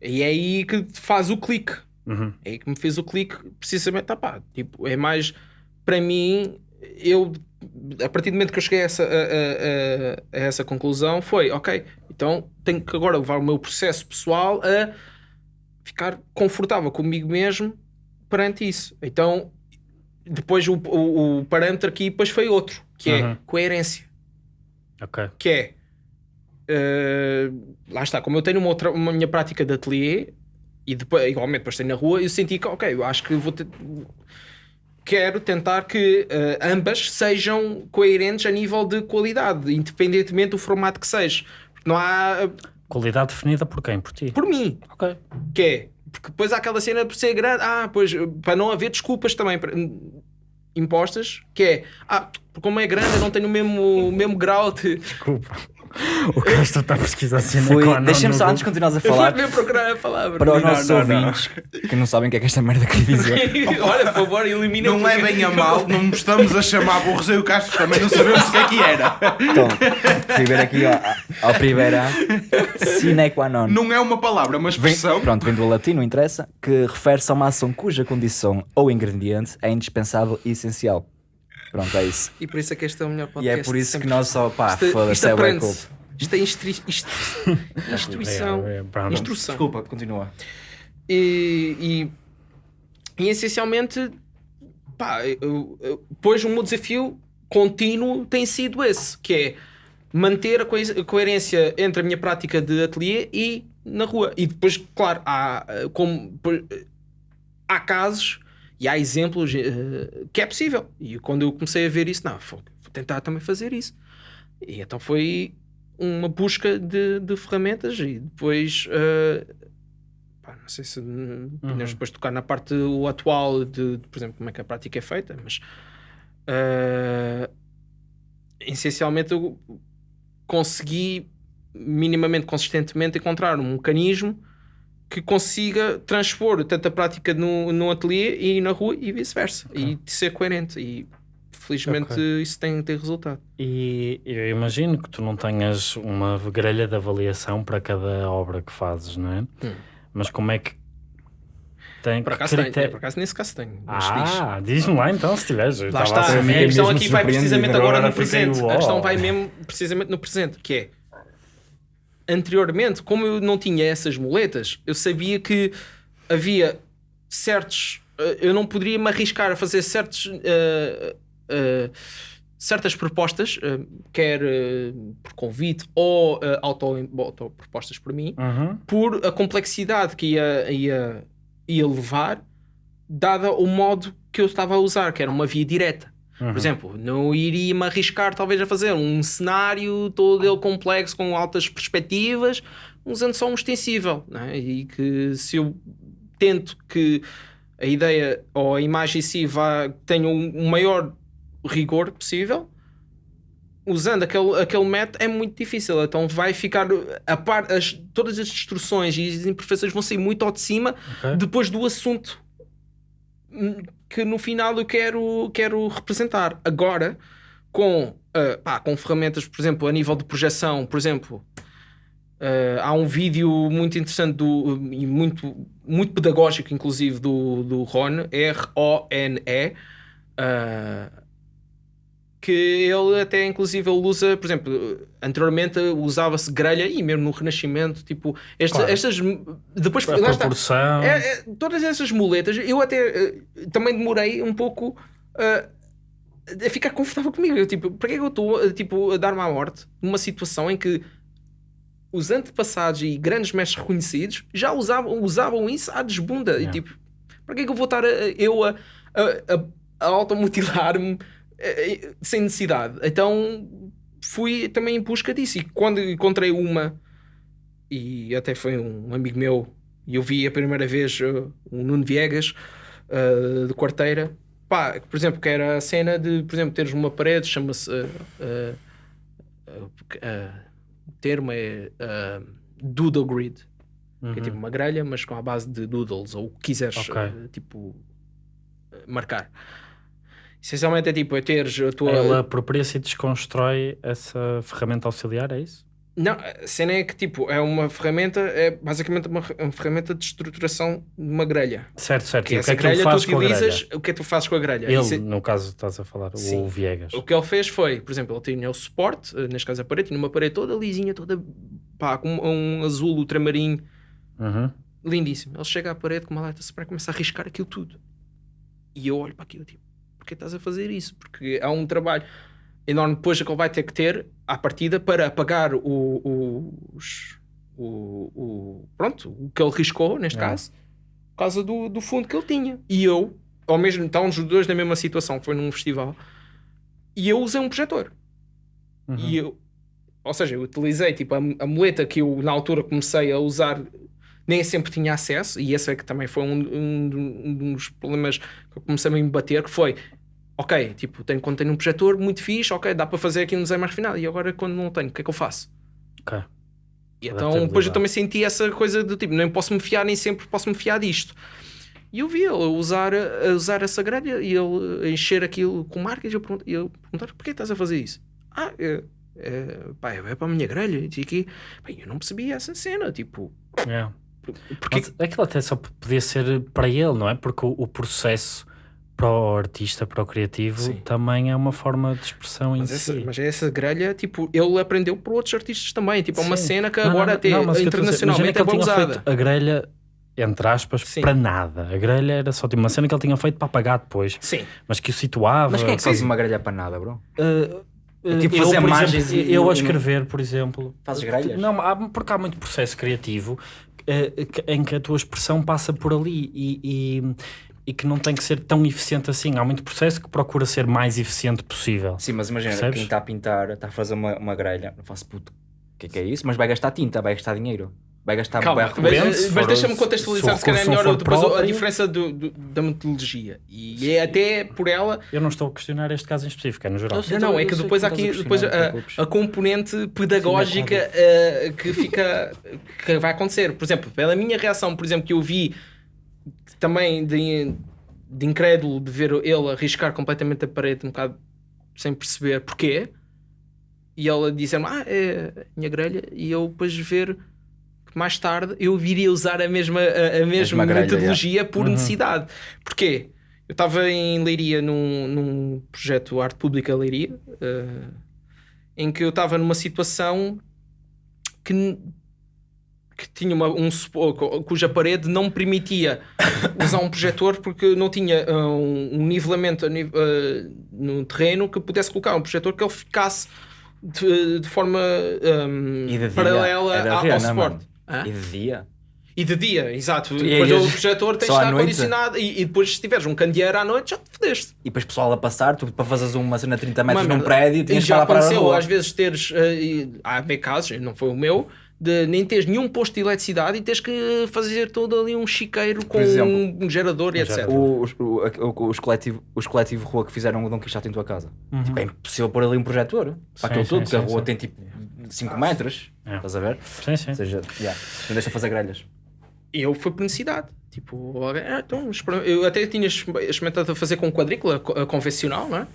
E é aí que faz o clique. Uhum. É aí que me fez o clique, precisamente, tá pá, tipo, é mais para mim, eu a partir do momento que eu cheguei a essa, a- a- a essa conclusão foi, ok, então tenho que agora levar o meu processo pessoal a ficar confortável comigo mesmo perante isso. Então, depois o, o, o parâmetro aqui depois foi outro, que Uhum. é coerência Ok. que é eh, lá está, como eu tenho uma, outra, uma minha prática de ateliê e depois, igualmente depois tenho na rua, eu senti que ok, eu acho que vou ter, quero tentar que eh, ambas sejam coerentes a nível de qualidade, independentemente do formato que seja. Não há eh, Qualidade definida por quem? Por ti. por mim, Ok. que é porque depois há aquela cena por ser grande, ah, pois para não haver desculpas também para- impostas, que é ah, como é grande, eu não tenho o mesmo, o mesmo grau de Desculpa. O Castro está a pesquisar assim Foi, deixa-me só antes de continuares a eu vou falar ver procurar a palavra. para os Não, nossos não, não. ouvintes que não sabem o que é que esta merda quer dizer. Olha, por favor, elimina Não é bem a mal, não estamos a chamar burros e o Castro também não sabemos o que é que era. Então, ver aqui ao, ao primeira sine qua non. Não é uma palavra, uma Vem, expressão. pronto, vem do latim, não interessa, que refere-se a uma ação cuja condição ou ingrediente é indispensável e essencial. Pronto, é isso. E por isso é que este é o melhor E podcast. é por isso que nós só, pá, Isto, foda-se, é aprende-se. culto. Isto é instrução. É, é, pronto. Instrução. Desculpa, continua. E, e, e essencialmente, pá, eu, eu, pois o meu desafio contínuo tem sido esse, que é manter a, coes- a coerência entre a minha prática de ateliê e na rua. E depois, claro, há, como, há casos e há exemplos eh, que é possível. E quando eu comecei a ver isso, não, vou tentar também fazer isso. E então foi uma busca de, de ferramentas e depois pá, não sei se hum, podemos depois tocar na parte o atual de, de, por exemplo, como é que a prática é feita, mas eh, essencialmente eu consegui minimamente consistentemente encontrar um mecanismo que consiga transpor tanto a prática no, no ateliê e na rua e vice-versa e de ser coerente e felizmente Ok. isso tem, tem resultado E eu imagino que tu não tenhas uma grelha de avaliação para cada obra que fazes, não é? Hum. Mas como é que tem por acaso, tenho, critério- por acaso nesse caso tenho. Ah, diz-me lá então se tiveres. Lá está, a a questão aqui vai precisamente agora no presente. A questão vai mesmo precisamente no presente, que é anteriormente, como eu não tinha essas muletas, eu sabia que havia certos. eh, Eu não poderia me arriscar a fazer certos. eh, eh, certas propostas, quer por convite ou eh, auto, auto-propostas por mim, Uhum. por a complexidade que ia, ia, ia levar, dada o modo que eu estava a usar, que era uma via direta. Uhum. Por exemplo, não iria me arriscar talvez a fazer um cenário todo ele complexo com altas perspectivas, usando só um extensível. não é? E que se eu tento que a ideia ou a imagem em si vá, tenha o um maior rigor possível, usando aquele, aquele método é muito difícil. Então vai ficar a par, as, todas as instruções e as imperfeições vão sair muito ao de cima Ok. depois do assunto hum, que no final eu quero, quero representar. Agora, com, ah, pá, com ferramentas, por exemplo, a nível de projeção, por exemplo, ah, há um vídeo muito interessante do, e muito, muito pedagógico, inclusive, do, do Ron, R-O-N-E, ah, que ele até inclusive ele usa, por exemplo, anteriormente usava-se grelha e mesmo no Renascimento, tipo, esta- Claro. estas depois A lá está. proporção. É, é, todas essas muletas, eu até eh, também demorei um pouco eh, a ficar confortável comigo. Eu, tipo, para que é que eu estou eh, tipo, a dar-me à morte numa situação em que os antepassados e grandes mestres reconhecidos já usavam, usavam isso à desbunda? E Yeah. tipo, para que é que eu vou estar a- a- eu a, a, a, automutilar-me eh, eh, sem necessidade? Então fui também em busca disso. E quando encontrei uma, e até foi um amigo meu, e eu vi a primeira vez o Nuno Viegas uh, de quarteira, pá, por exemplo, que era a cena de, por exemplo, teres uma parede, chama-se. uh, uh, o termo é Doodle Grid, que é tipo uma grelha, mas com a base de doodles, ou o que quiseres, Ok. uh, tipo, marcar. Essencialmente é tipo, é teres a tua. Ela apropria-se e desconstrói essa ferramenta auxiliar, é isso? Não, a cena é que tipo, é uma ferramenta, é basicamente uma, uma ferramenta de estruturação de uma grelha. Certo, certo. Que E o que é que grelha faz tu com a utilizas, grelha? o que é que tu fazes com a grelha? Ele, é- no caso, estás a falar, Sim. o Viegas. O que ele fez foi, por exemplo, ele tinha o suporte, eh, neste caso a parede, tinha uma parede toda lisinha, toda pá, com um azul ultramarinho, Uhum. lindíssimo. Ele chega à parede com uma lata spray e começa a arriscar aquilo tudo. E eu olho para aquilo tipo, porquê estás a fazer isso? Porque há um trabalho enorme depois que ele vai ter que ter à partida para apagar o, o- os, o, o- pronto, o que ele riscou, neste É. caso, por causa do, do fundo que ele tinha. E eu, ao mesmo estávamos os dois na mesma situação, foi num festival, e eu usei um projetor. Uhum. E eu, ou seja, eu utilizei tipo a, a muleta que eu na altura comecei a usar, nem sempre tinha acesso, e esse é que também foi um, um, um dos problemas que eu comecei a me bater, que foi ok, tipo, tenho, quando tenho um projetor muito fixe, ok, dá para fazer aqui um desenho mais refinado, e agora quando não tenho, o que é que eu faço? Ok. E então depois eu também senti essa coisa do tipo, nem posso me fiar, nem sempre posso me fiar disto. E eu vi ele usar, a usar essa grelha e ele encher aquilo com marcas e eu, pergunto, e eu perguntar porquê estás a fazer isso? Ah, é, é, pá, é para a minha grelha. E aqui, pá, eu não percebi essa cena, tipo, É. porque Mas aquilo até só podia ser para ele, não é? Porque o, o processo para o artista, para o criativo, Sim. também é uma forma de expressão em Mas essa, si. mas essa grelha, tipo, ele aprendeu por outros artistas também. Tipo, é uma Sim. cena que Não, agora não, até não, internacionalmente que é ele bem tinha usada. feito a grelha, entre aspas, Sim. para nada. A grelha era só tipo, uma cena que ele tinha feito para apagar depois, Sim. mas que o situava. Mas quem é que faz uma grelha para nada, bro? Uh, uh, tipo eu, fazer por margens exemplo, e- eu a escrever, por exemplo, Fazes grelhas? Não, há, porque há muito processo criativo uh, que- em que a tua expressão passa por ali e, e, e que não tem que ser tão eficiente assim. Há muito processo que procura ser mais eficiente possível. Sim, mas imagina, Percebes? quem está a pintar, está a fazer uma, uma grelha, não faço puto, o que é que é isso? Mas vai gastar tinta, vai gastar dinheiro, vai gastar Calma, vai mas, mas deixa-me contextualizar se calhar não melhor depois a próprio. diferença do, do- da metodologia. E é até por ela. Eu não estou a questionar este caso em específico, é no geral. Não, não, é que depois há aqui depois a, a componente pedagógica eh, que fica que vai acontecer. Por exemplo, pela minha reação, por exemplo, que eu vi também de, de incrédulo de ver ele arriscar completamente a parede um bocado sem perceber porquê. E ela dizer-me, ah, é a minha grelha. E eu depois ver que mais tarde eu viria usar a mesma, a, a mesma grelha, metodologia por Uhum. necessidade. Porquê? Eu estava em Leiria num, num projeto Arte Pública Leiria, eh, em que eu estava numa situação que, que tinha uma, um cuja parede não permitia usar um projetor porque não tinha ah, um, um nivelamento ah, no terreno que pudesse colocar um projetor que ele ficasse de, de forma E de paralela era ao, ao é, suporte. E de dia? E de dia, exato. E depois o projetor tem de estar condicionado e, e depois se tiveres um candeeiro à noite já te fodeste. E depois pessoal a passar, tu para fazeres uma cena de 30 metros num prédio, tinhas que já aconteceu às vezes teres, eh, e há bem casos, não foi o meu, de nem teres nenhum posto de eletricidade e tens que fazer todo ali um chiqueiro com exemplo, um, gerador e um etc. gerador. Os, o- o- os, coletivo, os coletivo rua que fizeram o Dom Quixote em tua casa. Tipo, é impossível pôr ali um projetor para aquilo sim, tudo, porque a rua sim. tem tipo 5 metros. É. Estás a ver? Sim, sim. Ou seja, yeah, não deixa fazer grelhas. Eu fui por necessidade. Tipo, ah, então, eu até tinha experimentado fazer com quadrícula co- convencional, não é?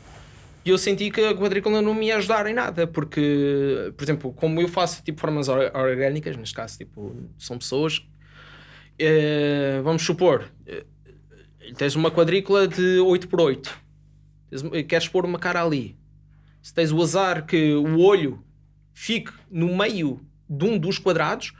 E eu senti que a quadrícula não me ia ajudar em nada, porque, por exemplo, como eu faço tipo formas or- orgânicas, neste caso, tipo, são pessoas, eh, vamos supor, eh, tens uma quadrícula de 8x8, tens- queres pôr uma cara ali. se tens o azar que o olho fique no meio de um dos quadrados,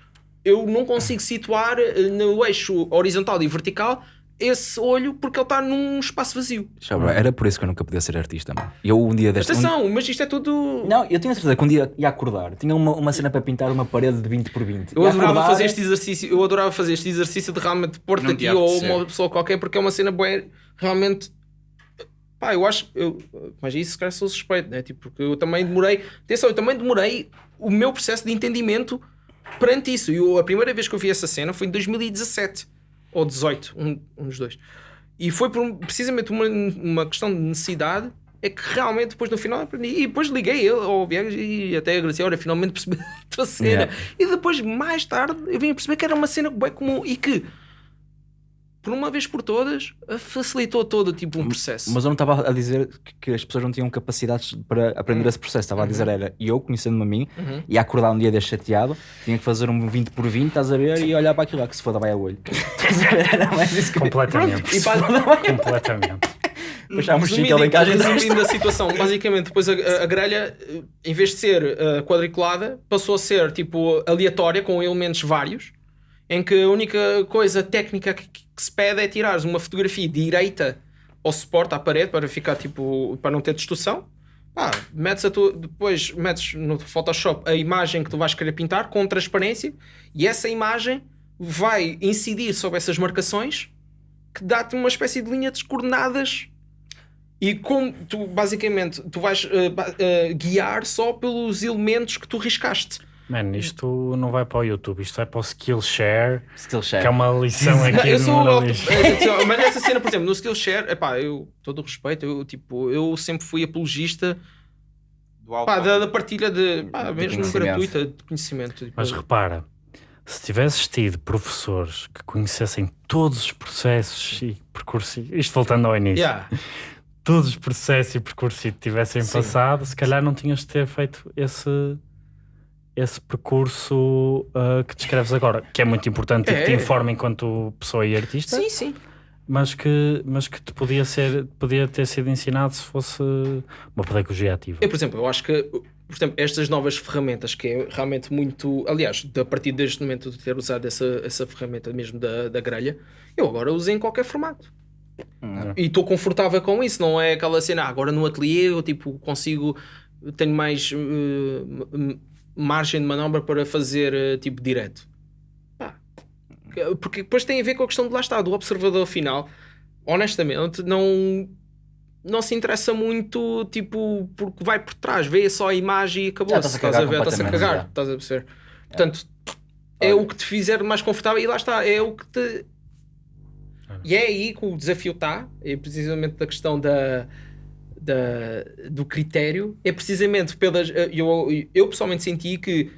eu não consigo situar eh, no eixo horizontal e vertical esse olho porque ele está num espaço vazio. Era por isso que eu nunca podia ser artista, mano. Eu um dia deste. um- Atenção, mas isto é tudo. Não, eu tinha certeza que um dia ia acordar. Tinha uma, uma cena para pintar uma parede de 20 por 20. Eu Ia adorava acordar- fazer este exercício, eu adorava fazer este exercício de realmente pôr-te aqui ou uma pessoa qualquer porque é uma cena bué, realmente pá, eu acho eu, mas isso se calhar sou suspeito, né? Tipo, porque eu também demorei, atenção, eu também demorei o meu processo de entendimento perante isso. E a primeira vez que eu vi essa cena foi em 2017 ou 18, um, um dos dois. E foi por um- precisamente uma, uma questão de necessidade. É que realmente depois no final aprendi. E depois liguei ele ao Viegas e até agradeci. Olha, finalmente percebi a tua cena. Yeah. E depois, mais tarde, eu vim a perceber que era uma cena bem comum e que, por uma vez por todas, facilitou todo tipo um processo. Mas eu não estava a dizer que, que as pessoas não tinham capacidades para aprender esse processo. Estava a dizer era eu, conhecendo-me a mim, Uhum. ia acordar um dia deste chateado, tinha que fazer um 20 por 20, estás a ver, e olhar para aquilo lá que se foda vai a olho. Estás a ver? Era mais isso que Completamente. E Completamente. chique resumindo, ali em casa e resumindo a situação, basicamente, depois a, a- a grelha, eh, em vez de ser eh, quadriculada, passou a ser tipo aleatória, com elementos vários, em que a única coisa técnica que, que se pede é tirares uma fotografia direita ao suporte, à parede, para ficar tipo, para não ter distorção. Pá, metes a tua, depois metes no Photoshop a imagem que tu vais querer pintar com transparência e essa imagem vai incidir sobre essas marcações que dá-te uma espécie de linha de coordenadas e como tu basicamente tu vais ba- eh, guiar só pelos elementos que tu riscaste. Mano, isto não vai para o YouTube, isto vai para o Skillshare, Skillshare. que é uma lição Não, aqui eu de sou auto- moralismo. eh, mas essa cena, por exemplo, no Skillshare, epá, eu todo o respeito, eu tipo, eu sempre fui apologista Do pá, da, da partilha de, pá, mesmo conhecimento. gratuita de conhecimento. tipo, Mas repara, se tivesses tido professores que conhecessem todos os processos e percursos, isto voltando ao início, yeah. todos os processos e percursos que tivessem Sim. passado, se calhar não tinhas de ter feito esse, esse percurso ah, que descreves agora, que é muito importante e que te É. informa enquanto pessoa e artista, Sim, sim. mas que, mas que te podia, ser, podia ter sido ensinado se fosse uma pedagogia ativa. Eu, por exemplo, eu acho que por exemplo, estas novas ferramentas que é realmente muito. Aliás, a partir deste momento de ter usado essa, essa ferramenta mesmo da, da grelha, eu agora uso em qualquer formato. Hum. E estou confortável com isso, não é aquela cena, ah, agora no ateliê eu tipo, consigo, tenho mais m- margem de manobra para fazer eh, tipo direto. Pá. Porque depois tem a ver com a questão de lá está, do observador final. Honestamente, não, não se interessa muito, tipo, porque vai por trás, vê só a imagem e acabou. Já está-se a Estás a ver, está-se a cagar, estás a perceber? Portanto, é Olha. o que te fizer mais confortável e lá está, é o que te. E é aí que o desafio está, é precisamente da questão da, da- do critério, é precisamente pelas. Eu, eu pessoalmente senti que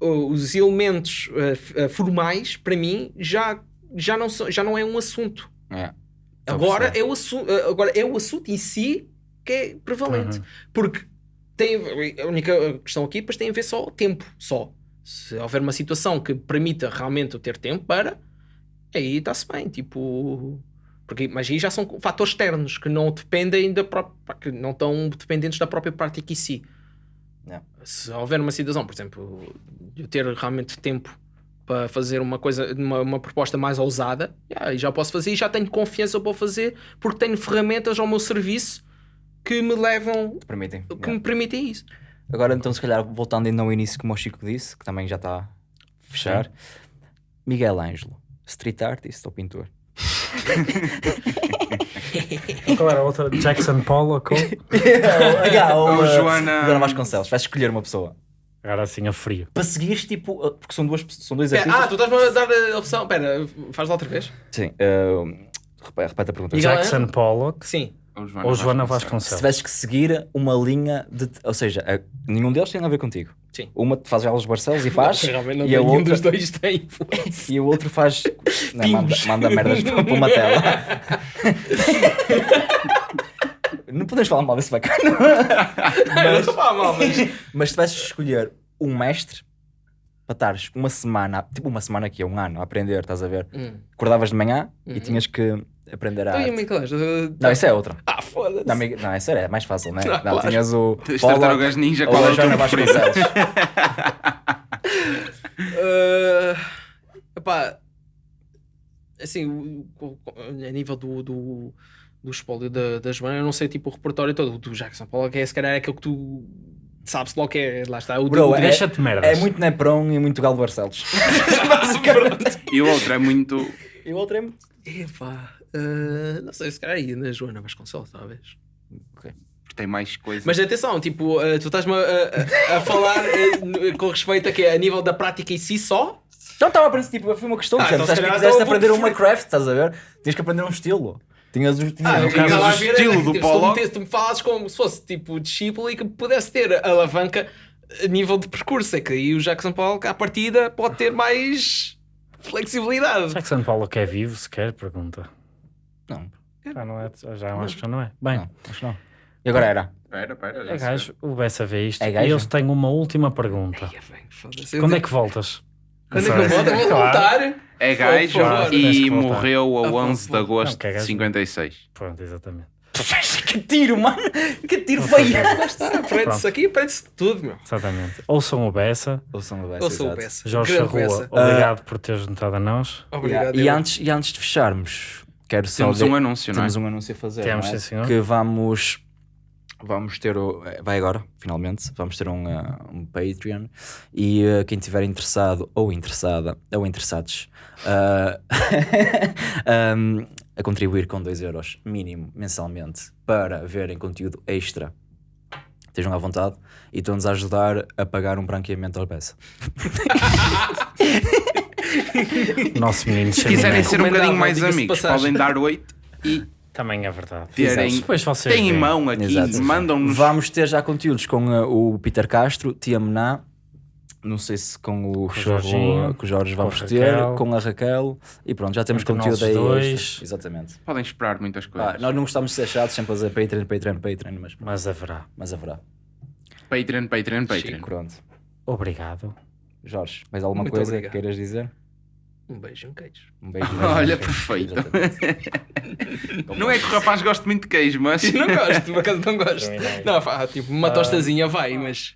uh, os elementos uh, uh, formais, para mim, já, já, não, já não é um assunto. É. Agora é, o assunto, agora é o assunto em si que é prevalente. Uhum. Porque tem, a única questão aqui depois tem a ver só o tempo, só. Se houver uma situação que permita realmente eu ter tempo para, aí está-se bem, tipo... Porque, mas aí já são fatores externos que não dependem da própria... que não estão dependentes da própria prática em si. Yeah. Se houver uma situação, por exemplo, de eu ter realmente tempo para fazer uma coisa, uma, uma proposta mais ousada, yeah, já posso fazer e já tenho confiança para fazer porque tenho ferramentas ao meu serviço que me levam, Te permitem. que Yeah. me permitem isso. Agora, então, se calhar, voltando ainda ao início, como o Chico disse, que também já está a fechar. Miguel Ângelo, street artist ou pintor? Qual era a outra? Jackson Pollock? ou- Ou uh, Joana- Joana Vasconcelos. Vais escolher uma pessoa. Agora assim a frio. Para seguires, tipo, uh, porque são, duas, são dois artistas. ah, tu estás-me a dar a opção. Espera, faz lá outra vez. Sim. Uh, repete, a pergunta. Jackson Pollock Sim. Ou Joana ou Joana Se Vasconcelos? tivesses que seguir uma linha de. Ou seja, uh, nenhum deles tem a ver contigo. Sim. Uma te faz Carlos Barcelos e faz. Realmente não e, a nenhum outra, dos dois tem influência. e o outro faz. Não, manda, manda merdas para uma tela. Não podemos falar mal desse bacana. Não estou a falar mal, mas... Mas se tivesses de escolher um mestre para estares uma semana, tipo uma semana aqui, um ano, a aprender, estás a ver? Hum. Acordavas de manhã e Uhum. tinhas que aprender a Então, e arte. Michelangelo? Não, isso é outra. Ah, Foda-se. Não, não, é sério, é mais fácil, né? Ah, Não, claro. tinhas o. As Pollock tartarugas ninja, ou qual é a o Joana teu preferido? Vasconcelos. Uh, epá, assim, o- o- a nível do, do, do espólio da, da Joana, eu não sei tipo o repertório todo. O do Jackson Paulo, que é se calhar é aquele que tu sabes logo que é. Lá está. O Bro, é- Deixa-te merdas. É muito Nepron e muito Galo Barcelos. E o outro é muito. E o outro é muito. Epá, uh, não sei, se calhar aí na Joana Vasconcelos, talvez. porque tem mais coisas. Mas atenção, tipo, uh, tu estás-me a, a- a falar uh, com respeito a que a nível da prática em si só. Não estava a aprender, tipo, foi uma questão. Ah, Ah, então então, calhar quiseste então aprender uma preferir- craft, estás a ver? Tinhas que aprender um estilo. Tinhas, tinhas Ah, a o estilo do tipo, se tu metesse- tu me falasses como se fosse tipo discípulo e que pudesse ter alavanca a nível de percurso. É que aí o Jackson Paulo, à partida, pode ter mais flexibilidade. Que Paulo que é vivo sequer? Pergunta. Não, Já não é, já acho que já não é. Bem, não, acho que não. E agora era? Espera. já é gajo, o Bessa vê isto É e eu tenho uma última pergunta. Ai, bem, foda-se. Quando é que voltas? Quando é que eu volto? Eu vou Claro. voltar. É gajo e morreu a Ah, por 11 de favor. agosto Não, é de gajo. 56. Pronto, exatamente. que tiro, mano! Que tiro está, aprende-se aqui, aprende-se tudo, meu. Exatamente. Ouçam o Bessa. Ou são o Bessa, sou o. Bessa. Jorge Grande Bessa. obrigado por teres juntado a nós. Obrigado. E, antes, e antes de fecharmos, quero só. Temos de- um anúncio, não é? Temos um anúncio a fazer. Temos, é? sim, senhor. Que vamos. Vamos ter o. eh, Vai agora, finalmente. Vamos ter um, eh, um Patreon. E eh, quem estiver interessado ou interessada, ou interessados, ah, ahm, a contribuir com 2 euros mínimo mensalmente para verem conteúdo extra, estejam à vontade e estão-nos a ajudar a pagar um branqueamento ao peça. Nosso menino Se quiserem ser um bocadinho mais amigos, podem dar 8 e Também é verdade. terem. Depois vocês Têm em mão aqui, mandam-nos. Vamos ter já conteúdos com eh, o Peter Castro, Tia Mená, não sei se com o, o Chorro, Jorginho, com o Jorge com vamos ter, com a Raquel e pronto, já temos Entre conteúdo aí. dois. Exatamente. Podem esperar muitas coisas. Ah, nós não gostamos de ser chatos, sempre a dizer Patreon, Patreon, Patreon, mas, Mas haverá. mas haverá. Patreon, Patreon, Patreon. Pronto. Obrigado. Jorge, mais alguma Muito coisa obrigado. que queiras dizer? Um beijo e um queijo. Um beijo. Olha, perfeito. Exatamente. Não é que o rapaz goste muito de queijo, mas. Não gosto, por acaso não gosto. Não. Não, tipo, uma tostazinha vai, mas.